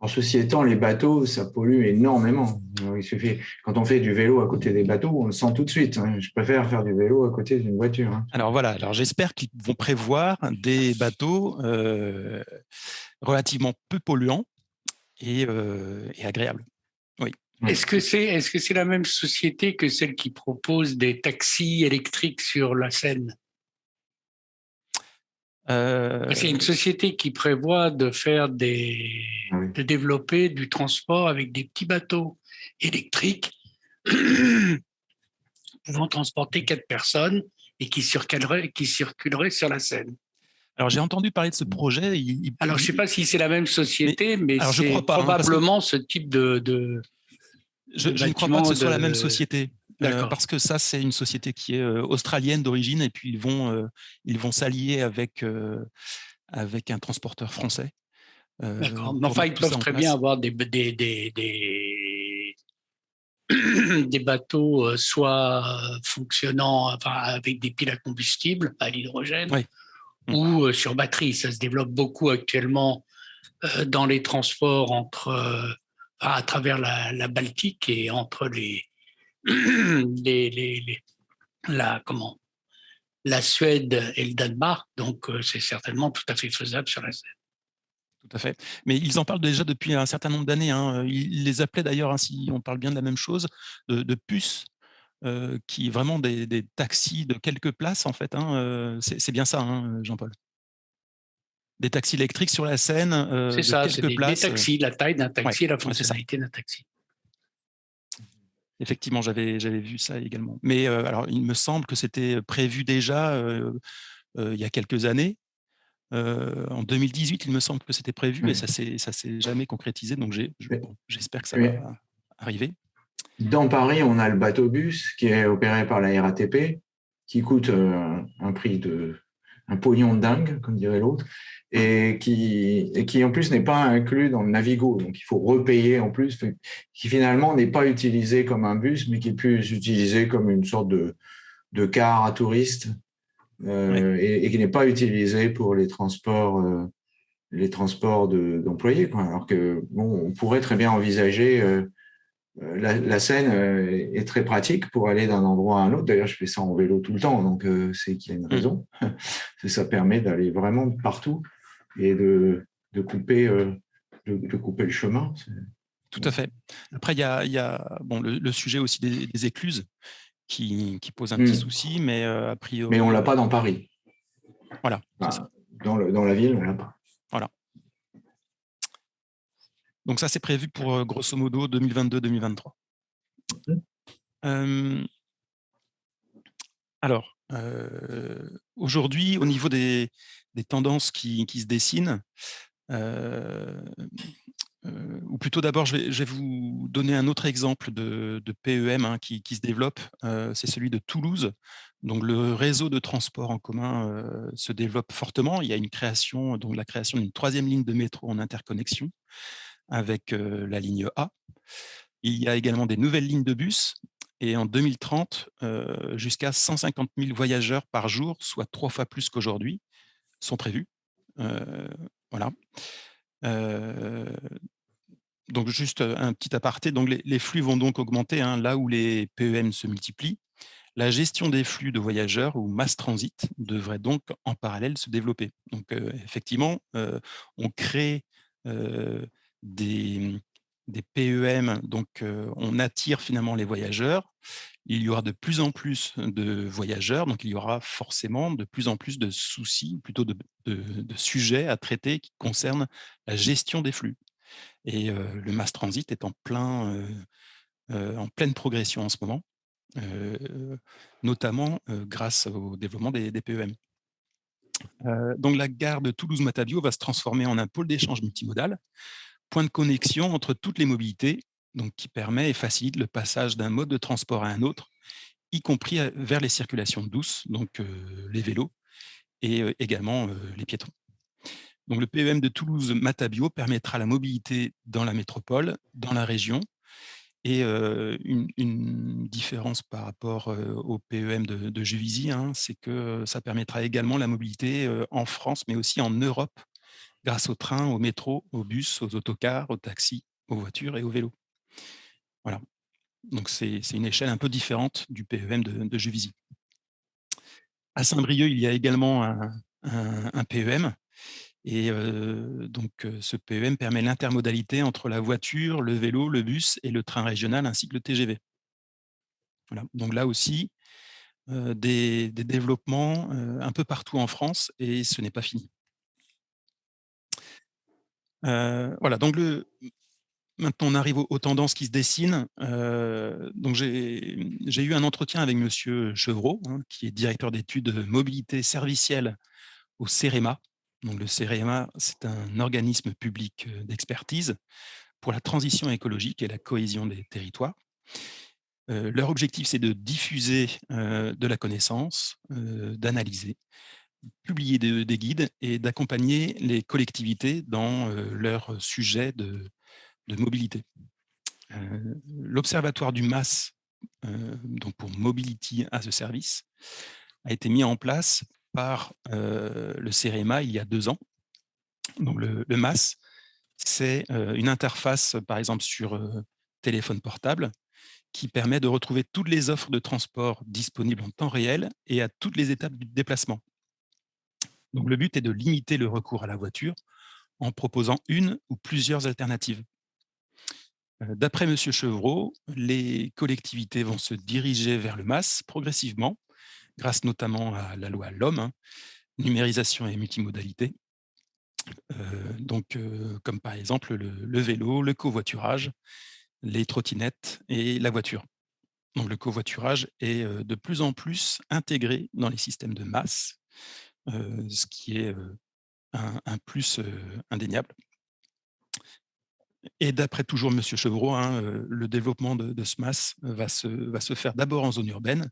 Speaker 2: En ceci étant, les bateaux, ça pollue énormément. Il suffit, quand on fait du vélo à côté des bateaux, on le sent tout de suite. Hein. Je préfère faire du vélo à côté d'une voiture. Hein.
Speaker 1: Alors voilà, alors j'espère qu'ils vont prévoir des bateaux relativement peu polluants et, euh, agréables. Oui.
Speaker 3: Est-ce que c'est est -ce c'est la même société que celle qui propose des taxis électriques sur la Seine? Euh... C'est une société qui prévoit de faire des, de développer du transport avec des petits bateaux électriques pouvant transporter quatre personnes et qui circuleraient, qui circuleraient sur la Seine.
Speaker 1: Alors j'ai entendu parler de ce projet.
Speaker 3: Alors je ne sais pas si c'est la même société, mais, c'est hein, probablement ce type de. de
Speaker 1: je, ne crois pas que ce soit la même société. Euh, parce que ça, c'est une société qui est euh, australienne d'origine et puis ils vont euh, ils vont s'allier avec avec un transporteur français.
Speaker 3: D'accord. Enfin, ils peuvent très bien avoir des, des, des, des, bateaux soit fonctionnant enfin, avec des piles à combustible, à l'hydrogène, mmh. ou sur batterie. Ça se développe beaucoup actuellement dans les transports entre, à travers la, Baltique et entre les, la, comment, la Suède et le Danemark, donc euh, c'est certainement tout à fait faisable sur la scène.
Speaker 1: Tout à fait. Mais ils en parlent déjà depuis un certain nombre d'années. Hein. Ils les appelaient d'ailleurs, hein, si on parle bien de la même chose, de, puces, euh, qui vraiment des, des, taxis de quelques places, en fait. Hein, euh, c'est bien ça, hein, Jean-Paul Des taxis électriques sur la Seine.
Speaker 3: c'est ça, c'est des, des, taxis, la taille d'un taxi et la fonctionnalité d'un taxi.
Speaker 1: Effectivement, j'avais vu ça également. Mais euh, alors, il me semble que c'était prévu déjà euh, euh, il y a quelques années. en 2018, il me semble que c'était prévu et ça ne s'est jamais concrétisé. Donc, j'espère que ça va arriver.
Speaker 2: Dans Paris, on a le bateau-bus qui est opéré par la RATP, qui coûte un prix de un pognon dingue, comme dirait l'autre, et qui, et qui en plus n'est pas inclus dans le Navigo, donc il faut repayer en plus, qui finalement n'est pas utilisé comme un bus, mais qui est plus utilisé comme une sorte de, de car à touristes, euh, et, qui n'est pas utilisé pour les transports, euh, les transports d'employés. Alors que bon, on pourrait très bien envisager euh, euh, la, Seine euh, est très pratique pour aller d'un endroit à un autre. D'ailleurs, je fais ça en vélo tout le temps, donc euh, c'est qu'il y a une mmh. raison. ça permet d'aller vraiment partout et de, couper, de, couper le chemin.
Speaker 1: Tout à fait. Après, il y a, bon, le, sujet aussi des, écluses qui, pose un petit mmh. souci, mais a priori…
Speaker 2: Mais on ne l'a pas dans Paris.
Speaker 1: Voilà.
Speaker 2: dans, dans la ville, on ne l'a pas.
Speaker 1: Voilà. Donc ça, c'est prévu pour grosso modo 2022-2023. alors, aujourd'hui, au niveau des, tendances qui, se dessinent, ou plutôt d'abord, je, vais, vous donner un autre exemple de, PEM hein, qui, se développe, c'est celui de Toulouse. Donc le réseau de transport en commun se développe fortement. Il y a une création, donc la création d'une troisième ligne de métro en interconnexion avec la ligne A. Il y a également des nouvelles lignes de bus et en 2030, jusqu'à 150 000 voyageurs par jour, soit trois fois plus qu'aujourd'hui, sont prévus. voilà donc juste un petit aparté, donc les, flux vont donc augmenter hein, là où les PEM se multiplient. La gestion des flux de voyageurs ou mass transit devrait donc en parallèle se développer. Donc effectivement, on crée des, des, PEM, donc on attire finalement les voyageurs. Il y aura de plus en plus de voyageurs, donc il y aura forcément de plus en plus de soucis, plutôt de, sujets à traiter qui concernent la gestion des flux. Et le mass transit est en, plein, en pleine progression en ce moment, notamment grâce au développement des, PEM. donc la gare de Toulouse-Matabio va se transformer en un pôle d'échange multimodal, point de connexion entre toutes les mobilités, donc qui permet et facilite le passage d'un mode de transport à un autre, y compris vers les circulations douces, donc les vélos, et également les piétons. Donc, le PEM de Toulouse-Matabio permettra la mobilité dans la métropole, dans la région, et une, différence par rapport au PEM de, Juvisy, hein, c'est que ça permettra également la mobilité en France, mais aussi en Europe, grâce aux trains, au métro, aux bus, aux autocars, aux taxis, aux voitures et aux vélos. Voilà. Donc, c'est une échelle un peu différente du PEM de, Juvisy. À Saint-Brieuc, il y a également un, PEM et donc, ce PEM permet l'intermodalité entre la voiture, le vélo, le bus et le train régional, ainsi que le TGV. Donc là aussi, des, développements un peu partout en France, et ce n'est pas fini. Voilà, donc le, maintenant on arrive aux, tendances qui se dessinent. donc j'ai eu un entretien avec M. Chevreau, hein, qui est directeur d'études mobilité servicielle au CEREMA, donc, le CEREMA, c'est un organisme public d'expertise pour la transition écologique et la cohésion des territoires. leur objectif, c'est de diffuser de la connaissance, d'analyser, publier des guides et d'accompagner les collectivités dans leur sujet de, mobilité. L'Observatoire du MAS, donc pour Mobility as a Service, a été mis en place par le CEREMA il y a deux ans. Donc le, MAS, c'est une interface, par exemple, sur téléphone portable, qui permet de retrouver toutes les offres de transport disponibles en temps réel et à toutes les étapes du déplacement. Le but est de limiter le recours à la voiture en proposant une ou plusieurs alternatives. D'après M. Chevreau, les collectivités vont se diriger vers le MAS progressivement grâce notamment à la loi L'Homme, hein, numérisation et multimodalité. Euh, donc, euh, comme par exemple le, vélo, le covoiturage, les trottinettes et la voiture. Donc, le covoiturage est euh, de plus en plus intégré dans les systèmes de masse, ce qui est un, plus indéniable. Et d'après toujours M. Chevreau, hein, le développement de, de masse va se, va se faire d'abord en zone urbaine,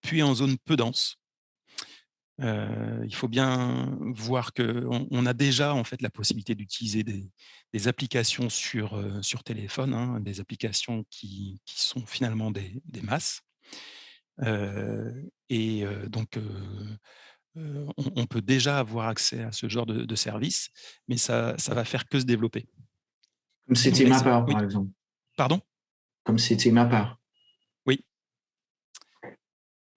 Speaker 1: puis en zone peu dense. Euh, il faut bien voir qu'on on a déjà en fait la possibilité d'utiliser des, applications sur, euh, sur téléphone, hein, des applications qui, sont finalement des, masses. Euh, et donc, on, peut déjà avoir accès à ce genre de, service, mais ça, ça va faire que se développer.
Speaker 2: Comme c'était ma part, par exemple.
Speaker 1: Pardon?
Speaker 2: Comme c'était ma part.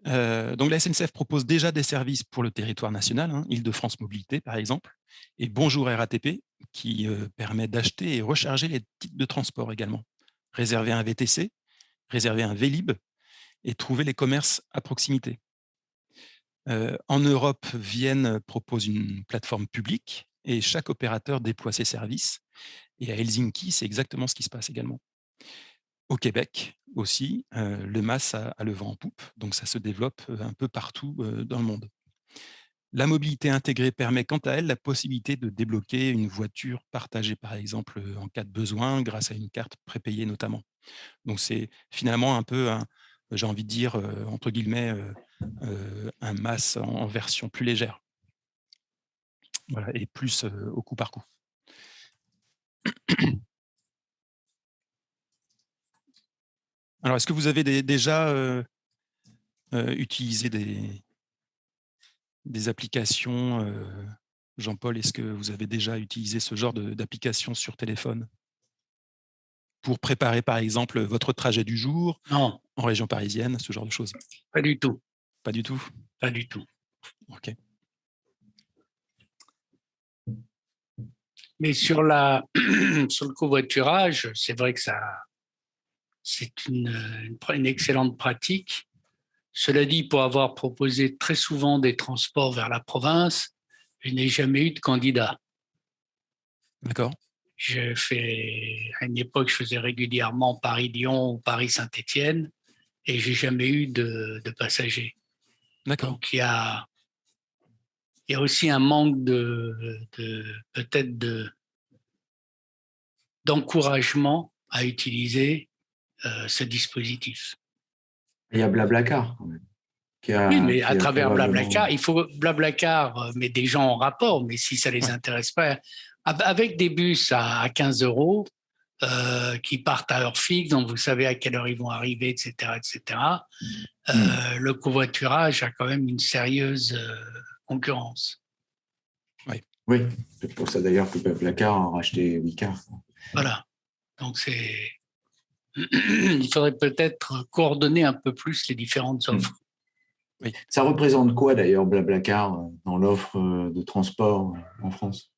Speaker 1: Euh, donc la SNCF propose déjà des services pour le territoire national, hein, Île-de-France Mobilité par exemple, et Bonjour RATP qui euh, permet d'acheter et recharger les titres de transport également, réserver un VTC, réserver un Vélib et trouver les commerces à proximité. En Europe, Vienne propose une plateforme publique et chaque opérateur déploie ses services Et à Helsinki, c'est exactement ce qui se passe également. Au Québec aussi, le MAS a, le vent en poupe, donc ça se développe un peu partout dans le monde. La mobilité intégrée permet quant à elle la possibilité de débloquer une voiture partagée, par exemple, en cas de besoin, grâce à une carte prépayée notamment. Donc c'est finalement un peu, j'ai envie de dire, entre guillemets, un MAS en, version plus légère. Voilà, et plus au coup par coup. Alors, est-ce que vous avez déjà utilisé des, des applications. Jean-Paul, est-ce que vous avez déjà utilisé ce genre d'application sur téléphone? Pour préparer, par exemple, votre trajet du jour
Speaker 3: non.
Speaker 1: en région parisienne, ce genre de choses
Speaker 3: Pas du tout.
Speaker 1: Pas du tout
Speaker 3: Pas du tout.
Speaker 1: OK.
Speaker 3: Mais sur, la, sur le covoiturage, c'est vrai que ça, c'est une, une, excellente pratique. Cela dit, pour avoir proposé très souvent des transports vers la province, je n'ai jamais eu de candidat.
Speaker 1: D'accord.
Speaker 3: Je fais, à une époque, je faisais régulièrement Paris-Lyon ou Paris-Saint-Étienne et j'ai jamais eu de, passagers.
Speaker 1: D'accord.
Speaker 3: Donc il y a, il y a aussi un manque de, peut-être de d'encouragement à utiliser euh, ce dispositif.
Speaker 2: Il y a Blablacar quand même.
Speaker 3: oui, mais à travers Blablacar, il faut Blablacar euh, met des gens en rapport, mais si ça ne les intéresse pas, avec des bus à 15 euros euh, qui partent à heure fixe, donc vous savez à quelle heure ils vont arriver, etc., etc. Euh, hmm. Le covoiturage a quand même une sérieuse concurrence.
Speaker 2: Oui, oui. c'est pour ça d'ailleurs que Blablacar a racheté Wicard.
Speaker 3: Voilà, donc c'est il faudrait peut-être coordonner un peu plus les différentes hmm. offres.
Speaker 2: Oui. Ça représente quoi d'ailleurs Blablacar euh, dans l'offre euh, de transport euh, en France?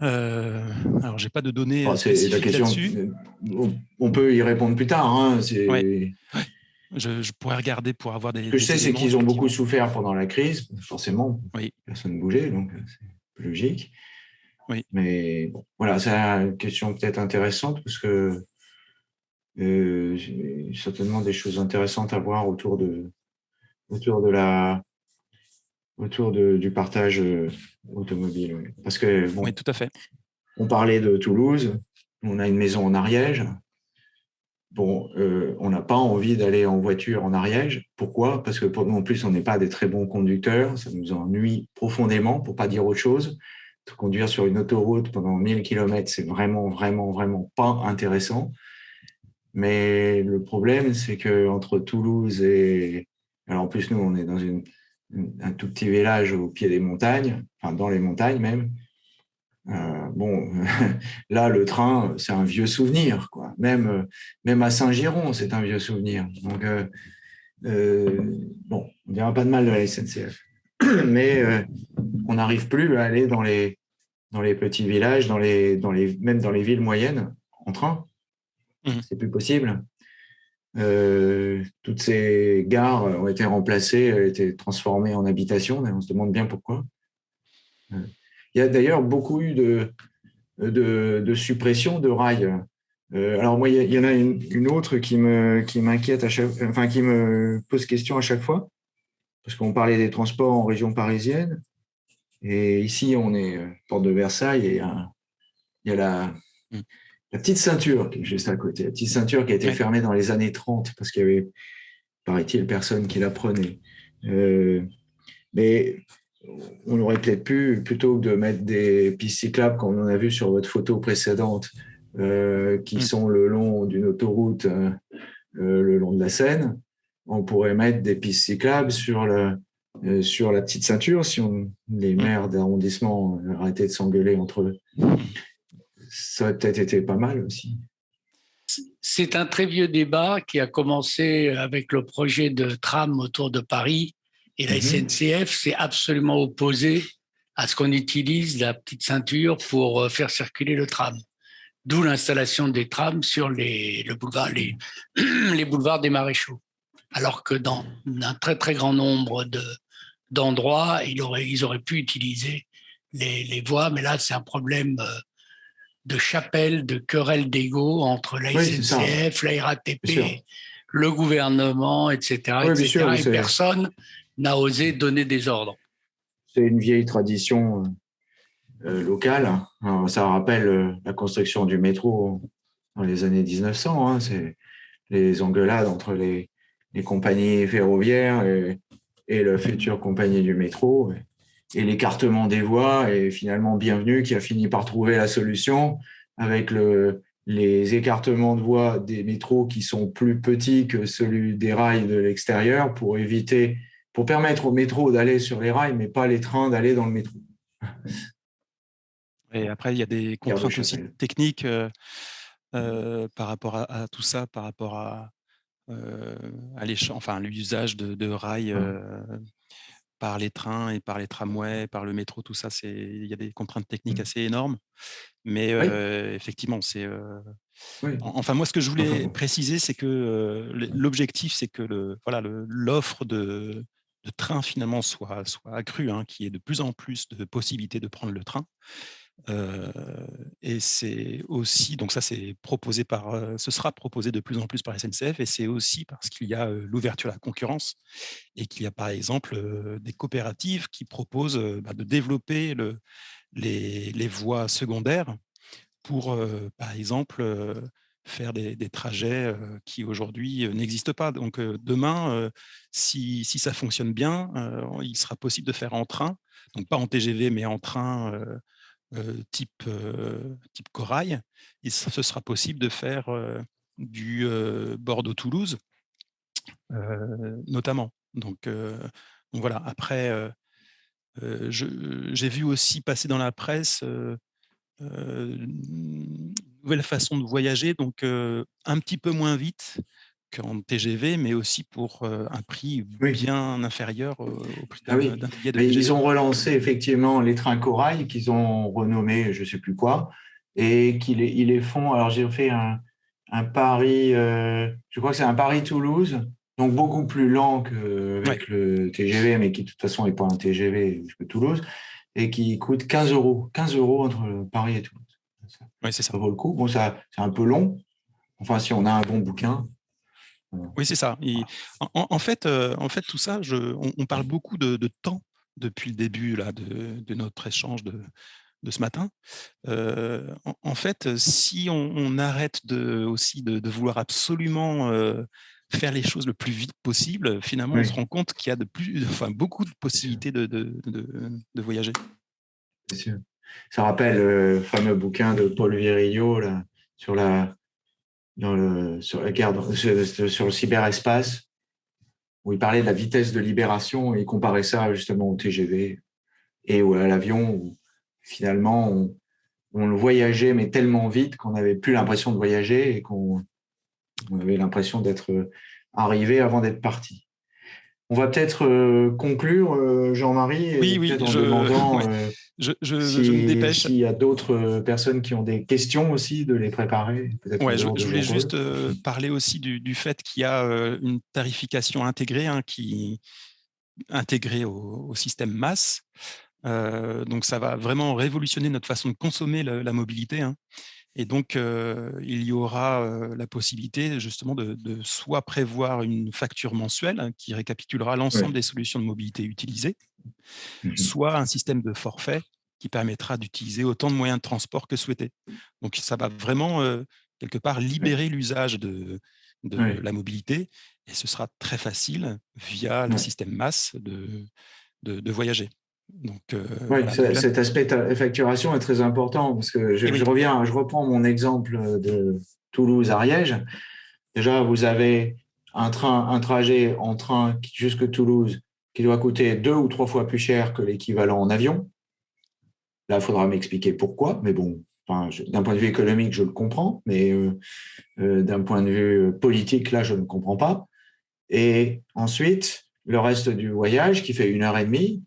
Speaker 1: Euh, alors, j'ai pas de données oh, la question.
Speaker 2: On peut y répondre plus tard. Hein,
Speaker 1: je, pourrais regarder pour avoir des.
Speaker 2: Ce que je sais, c'est qu'ils ont beaucoup souffert pendant la crise. Forcément,
Speaker 1: oui.
Speaker 2: personne ne bougeait, donc c'est logique.
Speaker 1: Oui.
Speaker 2: Mais bon, voilà, c'est une question peut-être intéressante parce que euh, certainement des choses intéressantes à voir autour de, autour de la, autour de, du partage euh, automobile. Parce que
Speaker 1: bon, oui, tout à fait.
Speaker 2: On parlait de Toulouse, on a une maison en Ariège. Bon, euh, on n'a pas envie d'aller en voiture en Ariège. Pourquoi? Parce que pour nous, en plus, on n'est pas des très bons conducteurs. Ça nous ennuie profondément, pour pas dire autre chose conduire sur une autoroute pendant 1000 km, c'est vraiment, vraiment, vraiment pas intéressant. Mais le problème, c'est que entre Toulouse et... Alors en plus, nous, on est dans une, un tout petit village au pied des montagnes, enfin dans les montagnes même. Euh, bon, là, le train, c'est un vieux souvenir. Quoi. Même, même à Saint-Giron, c'est un vieux souvenir. Donc, euh, euh, bon, on ne dira pas de mal de la SNCF. mais euh, on n'arrive plus à aller dans les, dans les petits villages, dans les, dans les, même dans les villes moyennes en train. Mmh. C'est plus possible. Euh, toutes ces gares ont été remplacées, ont été transformées en habitations, on se demande bien pourquoi. Euh, il y a d'ailleurs beaucoup eu de, de, de suppression de rails. alors moi, il y en a une, autre qui m'inquiète qui chaque, enfin qui me pose question à chaque fois parce qu'on parlait des transports en région parisienne. Et ici, on est euh, porte de Versailles et il y a la, mm. La, petite ceinture qui est juste à côté. La petite ceinture qui a été fermée dans les années 30 parce qu'il y avait, paraît-il, personne qui la prenait. Euh, mais on aurait peut-être pu, plutôt que de mettre des pistes cyclables, comme on a vu sur votre photo précédente, euh, qui mm. sont le long d'une autoroute, le long de la Seine, on pourrait mettre des pistes cyclables sur, euh, la petite ceinture si on, les mm. maires d'arrondissement arrêtaient de s'engueuler entre eux. Ça aurait peut-être été pas mal aussi.
Speaker 3: C'est un très vieux débat qui a commencé avec le projet de tram autour de Paris et la mm-hmm. SNCF s'est absolument opposée à ce qu'on utilise la petite ceinture pour euh, faire circuler le tram. D'où l'installation des trams sur les, le boulevard, les, les boulevards des maréchaux alors que dans un très très grand nombre d'endroits, ils, auraient, ils auraient pu utiliser les, voies, mais là, c'est un problème de chapelle, de querelle d'ego entre la SNCF, la RATP, le gouvernement, etc. et personne n'a osé donner des ordres.
Speaker 2: C'est une vieille tradition locale. ça rappelle la construction du métro dans les années 1900. Hein. C'est les engueulades entre les, les compagnies ferroviaires et, la future compagnie du métro et, l'écartement des voies et finalement Bienvenue qui a fini par trouver la solution avec le, les écartements de voies des métros qui sont plus petits que celui des rails de l'extérieur pour éviter, pour permettre au métro d'aller sur les rails, mais pas les trains d'aller dans le métro.
Speaker 1: Et après, il y a des contraintes aussi techniques euh, euh, par rapport à, tout ça, par rapport à, euh, à enfin, l'usage de, rails mmh. Par les trains et par les tramways, par le métro, tout ça, il y a des contraintes techniques mmh. assez énormes. Mais effectivement, c'est. Enfin, moi, ce que je voulais préciser, c'est que l'objectif, c'est que le, voilà, l'offre de, de train finalement soit, soit accrue, hein, qu'il y ait de plus en plus de possibilités de prendre le train et c'est aussi, donc ça c'est proposé par, ce sera proposé de plus en plus par SNCF et c'est aussi parce qu'il y a l'ouverture à la concurrence et qu'il y a par exemple des coopératives qui proposent bah, de développer le, les, voies secondaires pour par exemple faire des, des trajets qui aujourd'hui n'existent pas. Donc demain, si, si, ça fonctionne bien, il sera possible de faire en train, donc pas en TGV mais en train type, euh, type corail, ce sera possible de faire euh, du Bordeaux-Toulouse, notamment. Donc, voilà, après, j'ai vu aussi passer dans la presse une nouvelle façon de voyager, donc un petit peu moins vite, qu'en TGV, mais aussi pour un prix bien inférieur au prix
Speaker 2: ah d'un Ils ont relancé effectivement les trains corail qu'ils ont renommés, je ne sais plus quoi, et qu'ils ils les font. Alors j'ai fait un, un Paris, je crois que c'est un Paris-Toulouse, donc beaucoup plus lent qu'avec le TGV, mais qui de toute façon n'est pas un TGV que Toulouse, et qui coûte 15 euros, 15 euros entre Paris et Toulouse.
Speaker 1: Oui, c'est ça.
Speaker 2: Ça vaut le coup. Bon, ça, c'est un peu long. Enfin, si on a un bon bouquin,
Speaker 1: oui, c'est ça. en, fait, euh, en fait, tout ça, je, on, parle beaucoup de, temps depuis le début là, de, notre échange de, de ce matin. Euh, en, fait, si on, arrête de, aussi de, vouloir absolument euh, faire les choses le plus vite possible, finalement, on se rend compte qu'il y a de plus, enfin, beaucoup de possibilités de, de, voyager.
Speaker 2: sûr. Ça rappelle le fameux bouquin de Paul Virillo là, sur la, dans le, sur, le cyberespace, où il parlait de la vitesse de libération et il comparait ça justement au TGV et à l'avion, où finalement on, on, voyageait, mais tellement vite qu'on n'avait plus l'impression de voyager et qu'on on avait l'impression d'être arrivé avant d'être parti. On va peut-être euh, conclure, euh, Jean-Marie,
Speaker 1: oui, oui, en je... demandant euh, je, je, me dépêche.
Speaker 2: S'il y a d'autres personnes qui ont des questions aussi, de les préparer.
Speaker 1: Ouais, je, voulais juste parler aussi du, fait qu'il y a une tarification intégrée hein, qui intégrée au, système masse. donc ça va vraiment révolutionner notre façon de consommer la, mobilité. Hein. Et donc, il y aura la possibilité justement de, soit prévoir une facture mensuelle hein, qui récapitulera l'ensemble des solutions de mobilité utilisées, mmh soit un système de forfait qui permettra d'utiliser autant de moyens de transport que souhaité. Donc, ça va vraiment, quelque part, libérer l'usage de, la mobilité et ce sera très facile, via le système masse, de voyager.
Speaker 2: Donc, euh, oui, cet aspect de facturation est très important parce que je, reviens, je reprends mon exemple de Toulouse à Ariège. Déjà, vous avez un train, un trajet en train jusque Toulouse qui doit coûter deux ou trois fois plus cher que l'équivalent en avion. Là, il faudra m'expliquer pourquoi, mais bon, d'un point de vue économique, je le comprends, mais euh, euh, d'un point de vue politique, là, je ne comprends pas. Et ensuite, le reste du voyage, qui fait une heure et demie,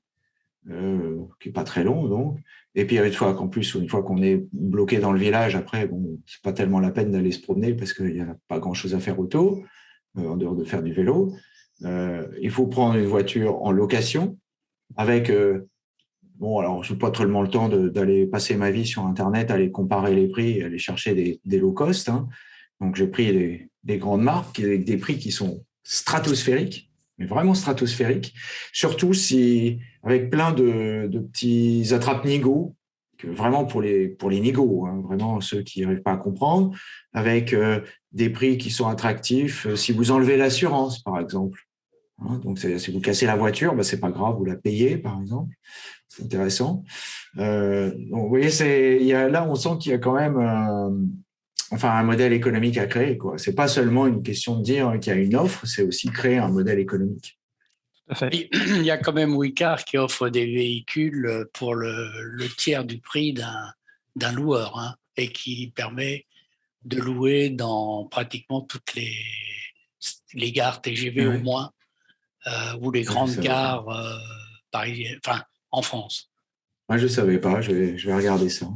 Speaker 2: euh, qui est pas très long donc. Et puis une fois qu'en plus, une fois qu'on est bloqué dans le village, après, bon, c'est pas tellement la peine d'aller se promener parce qu'il n'y a pas grand-chose à faire autour, en dehors de faire du vélo. Euh, il faut prendre une voiture en location avec bon, alors je n'ai pas tellement le temps d'aller passer ma vie sur Internet, aller comparer les prix, aller chercher des, low cost. Hein. Donc j'ai pris des, des, grandes marques avec des prix qui sont stratosphériques, mais vraiment stratosphériques. Surtout si avec plein de, petits attrape-nigauds, vraiment pour les, pour les nigauds, hein, vraiment ceux qui n'arrivent pas à comprendre, avec euh, des prix qui sont attractifs. Euh, si vous enlevez l'assurance, par exemple, hein, donc si vous cassez la voiture, bah, c'est pas grave, vous la payez, par exemple. C'est intéressant. Euh, donc, vous voyez, là, on sent qu'il y a quand même enfin, un modèle économique à créer. Ce n'est pas seulement une question de dire qu'il y a une offre, c'est aussi créer un modèle économique.
Speaker 3: Il y a quand même Wicar qui offre des véhicules pour le, tiers du prix d'un loueur hein, et qui permet de louer dans pratiquement toutes les, les gares TGV au moins, euh, ou les grandes gares euh, parisiennes, enfin en France.
Speaker 2: Moi, je ne savais pas, je vais, je vais, regarder ça.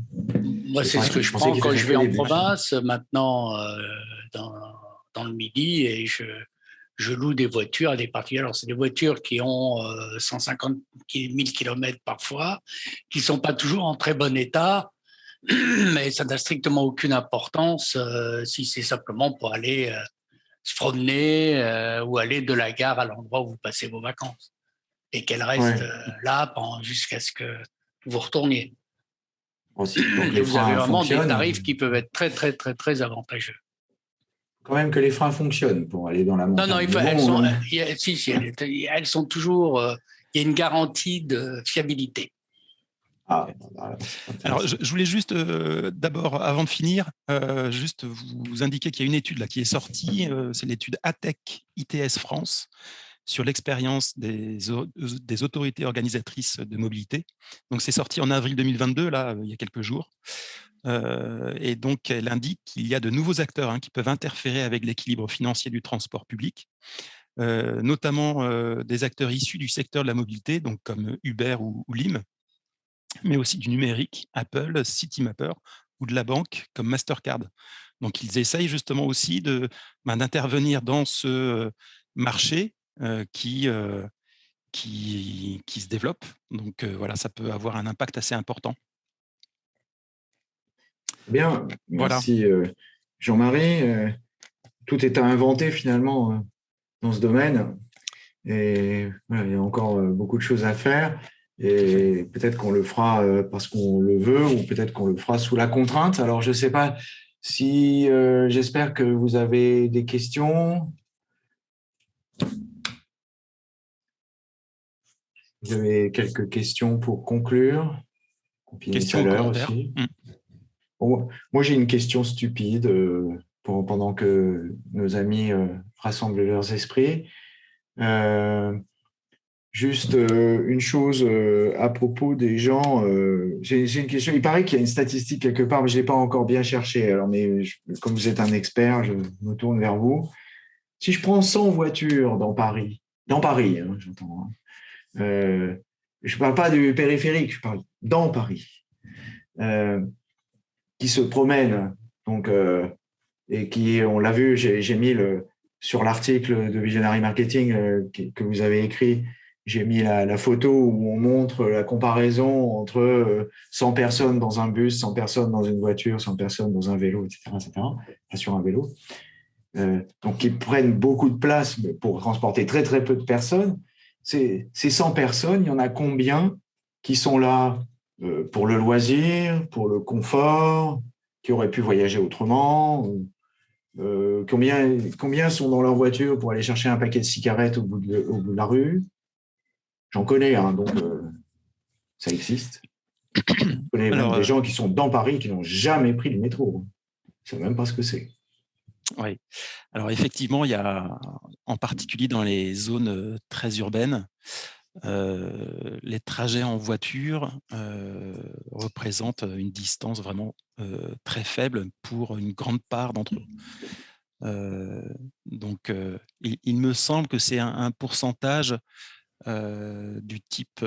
Speaker 3: Moi, c'est ce que je prends quand je vais en province, maintenant euh, dans, dans, le midi, et je, je loue des voitures à des particuliers. Alors, c'est des voitures qui ont 150 000 km parfois, qui ne sont pas toujours en très bon état, mais ça n'a strictement aucune importance euh, si c'est simplement pour aller euh, se promener euh, ou aller de la gare à l'endroit où vous passez vos vacances et qu'elle reste là jusqu'à ce que vous retourniez. Aussi, et vous avez vraiment des tarifs qui peuvent être très, très, très, très avantageux
Speaker 2: quand même que les freins fonctionnent pour aller dans la montagne.
Speaker 3: Non, non, elles, sont, si, si, elles, sont toujours. Euh, il y a une garantie de fiabilité.
Speaker 1: Ah, bah, Alors, je, voulais juste, euh, d'abord, avant de finir, euh, juste vous, indiquer qu'il y a une étude là, qui est sortie, c'est l'étude ATEC ITS France, sur l'expérience des, des, autorités organisatrices de mobilité. Donc, c'est sorti en avril 2022, là, il y a quelques jours. Et donc, elle indique qu'il y a de nouveaux acteurs hein, qui peuvent interférer avec l'équilibre financier du transport public, notamment des acteurs issus du secteur de la mobilité, donc comme Uber ou, LIM, mais aussi du numérique, Apple, Citymapper, ou de la banque comme Mastercard. Donc, ils essayent justement aussi ben, d'intervenir dans ce marché qui, qui, qui, se développe. Donc, voilà, ça peut avoir un impact assez important.
Speaker 2: Bien, merci euh, Jean-Marie. Euh, tout est à inventer finalement euh, dans ce domaine. Et il y a encore beaucoup de choses à faire. Et peut-être qu'on le fera parce qu'on le veut ou peut-être qu'on le fera sous la contrainte. Alors, je ne sais pas si j'espère que vous avez des questions. Vous avez quelques questions pour conclure.
Speaker 1: Questions aussi.
Speaker 2: Moi, j'ai une question stupide euh, pendant que nos amis euh, rassemblent leurs esprits. Euh, juste une chose à propos des gens. j'ai une question. Il paraît qu'il y a une statistique quelque part, mais je ne l'ai pas encore bien cherché. Alors, mais comme vous êtes un expert, je me tourne vers vous. Si je prends 100 voitures dans Paris, dans Paris, hein, j'entends. Hein, je ne parle pas du périphérique, je parle dans Paris qui se promènent. Donc, euh, et qui, on l'a vu, j'ai mis le, sur l'article de Visionary Marketing euh, que, vous avez écrit, j'ai mis la, photo où on montre la comparaison entre 100 euh, personnes dans un bus, 100 personnes dans une voiture, 100 personnes dans un vélo, etc. etc. sur un vélo. donc, qui prennent beaucoup de place pour transporter très, très peu de personnes. Ces 100 personnes, il y en a combien qui sont là euh, pour le loisir, pour le confort, qui auraient pu voyager autrement euh, combien, combien sont dans leur voiture pour aller chercher un paquet de cigarettes au bout de, au bout de la rue? J'en connais, hein, donc euh, ça existe. Je connais des gens qui sont dans Paris qui n'ont jamais pris le métro. Je ne sais même pas ce que c'est.
Speaker 1: Oui. Alors effectivement, il y a en particulier dans les zones très urbaines, euh, les trajets en voiture euh, représentent une distance vraiment euh, très faible pour une grande part d'entre eux. donc, il, me semble que c'est un, pourcentage du type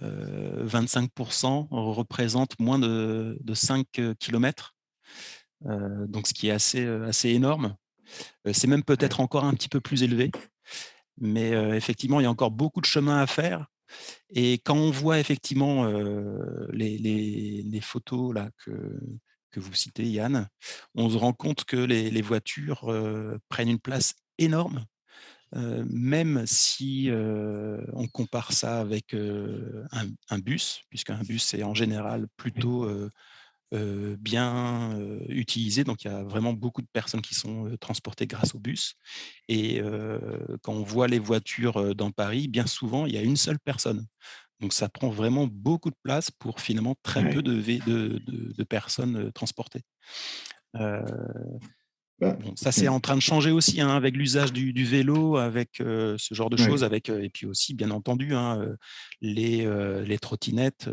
Speaker 1: 25% représente moins de, 5 km, donc ce qui est assez, assez énorme. C'est même peut-être encore un petit peu plus élevé. Mais effectivement, il y a encore beaucoup de chemin à faire Et quand on voit effectivement les, les, photos là, que, que vous citez, Yann, on se rend compte que les, les voitures prennent une place énorme même si on compare ça avec un, bus, puisqu'un bus est en général plutôt bien utilisé, donc il y a vraiment beaucoup de personnes qui sont transportées grâce au bus. Et quand on voit les voitures dans Paris, bien souvent, il y a une seule personne. Donc ça prend vraiment beaucoup de place pour finalement très peu de, de, de, personnes transportées. Bah, ça, c'est en train de changer aussi hein, avec l'usage du, vélo, avec ce genre de choses, avec et puis aussi, bien entendu, hein, les, les, trottinettes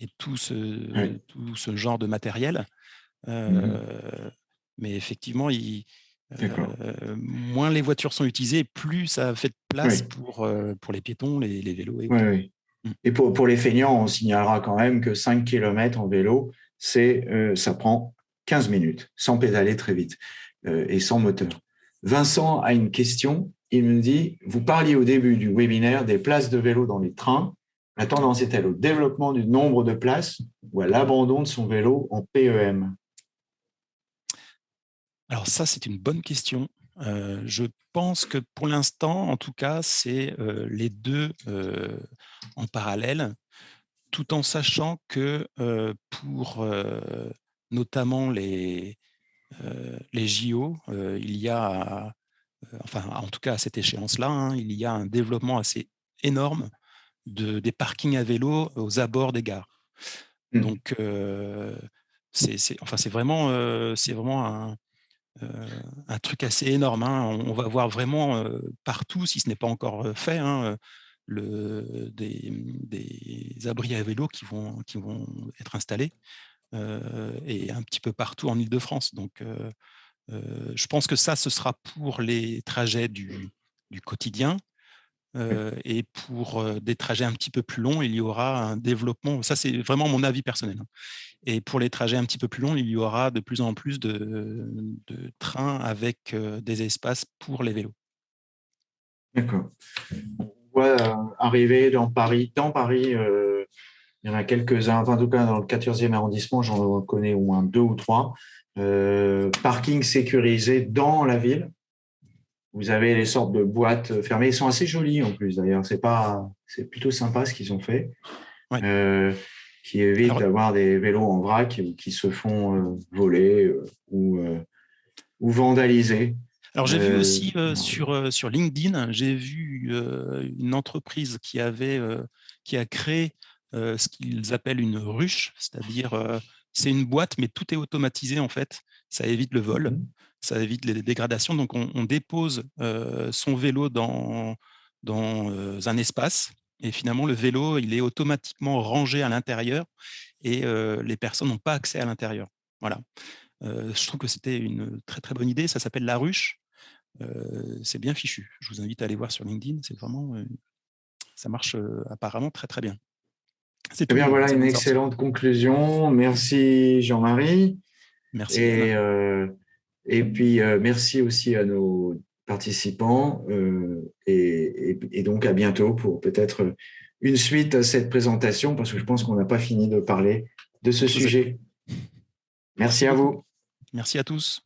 Speaker 1: et tout ce, tout ce genre de matériel. Mmh mais effectivement, il, moins les voitures sont utilisées, plus ça fait de place pour, pour les piétons, les, vélos.
Speaker 2: Et, mmh. et pour, pour, les feignants, on signalera quand même que 5 km en vélo, ça prend 15 minutes, sans pédaler très vite euh, et sans moteur. Vincent a une question. Il me dit, vous parliez au début du webinaire des places de vélo dans les trains. La tendance est-elle au développement du nombre de places ou à l'abandon de son vélo en PEM
Speaker 1: Alors ça, c'est une bonne question. Euh, je pense que pour l'instant, en tout cas, c'est euh, les deux en parallèle, tout en sachant que pour notamment les, euh, les JO, euh, il y a, euh, enfin en tout cas à cette échéance-là, hein, il y a un développement assez énorme de, des parkings à vélo aux abords des gares. Mmh. Donc, c'est enfin, vraiment, c'est vraiment un, un, truc assez énorme. Hein. On, va voir vraiment partout, si ce n'est pas encore fait, hein, le, des, des, abris à vélo qui vont, qui vont être installés. Euh, et un petit peu partout en Ile-de-France. Donc, euh, euh, je pense que ça, ce sera pour les trajets du, quotidien. Et pour des trajets un petit peu plus longs, il y aura un développement, ça c'est vraiment mon avis personnel, hein. et pour les trajets un petit peu plus longs, il y aura de plus en plus de, trains avec des espaces pour les vélos.
Speaker 2: D'accord. On voit arriver dans Paris, dans Paris, il y en a quelques-uns, en tout cas dans le 14e arrondissement, j'en connais au moins deux ou trois. Euh, parking sécurisé dans la ville. Vous avez les sortes de boîtes fermées. Ils sont assez jolis en plus d'ailleurs. C'est pas, c'est plutôt sympa ce qu'ils ont fait. Euh, qui évite d'avoir des vélos en vrac qui se font euh, voler ou, ou vandaliser.
Speaker 1: Alors j'ai vu aussi sur, sur LinkedIn, j'ai vu une entreprise qui avait qui a créé euh, ce qu'ils appellent une ruche, c'est-à-dire euh, c'est une boîte, mais tout est automatisé en fait. Ça évite le vol, mmh ça évite les dégradations. Donc on, dépose euh, son vélo dans, dans un espace et finalement le vélo il est automatiquement rangé à l'intérieur et les personnes n'ont pas accès à l'intérieur. Voilà. je trouve que c'était une très très bonne idée. Ça s'appelle la ruche. c'est bien fichu. Je vous invite à aller voir sur LinkedIn. C'est vraiment, ça marche apparemment très très bien.
Speaker 2: C'est bien, voilà une excellente conclusion. Merci Jean-Marie.
Speaker 1: Merci.
Speaker 2: Et, euh, et puis, euh, merci aussi à nos participants euh, et, et, donc à bientôt pour peut-être une suite à cette présentation parce que je pense qu'on n'a pas fini de parler de ce sujet. Merci à vous.
Speaker 1: Merci à tous.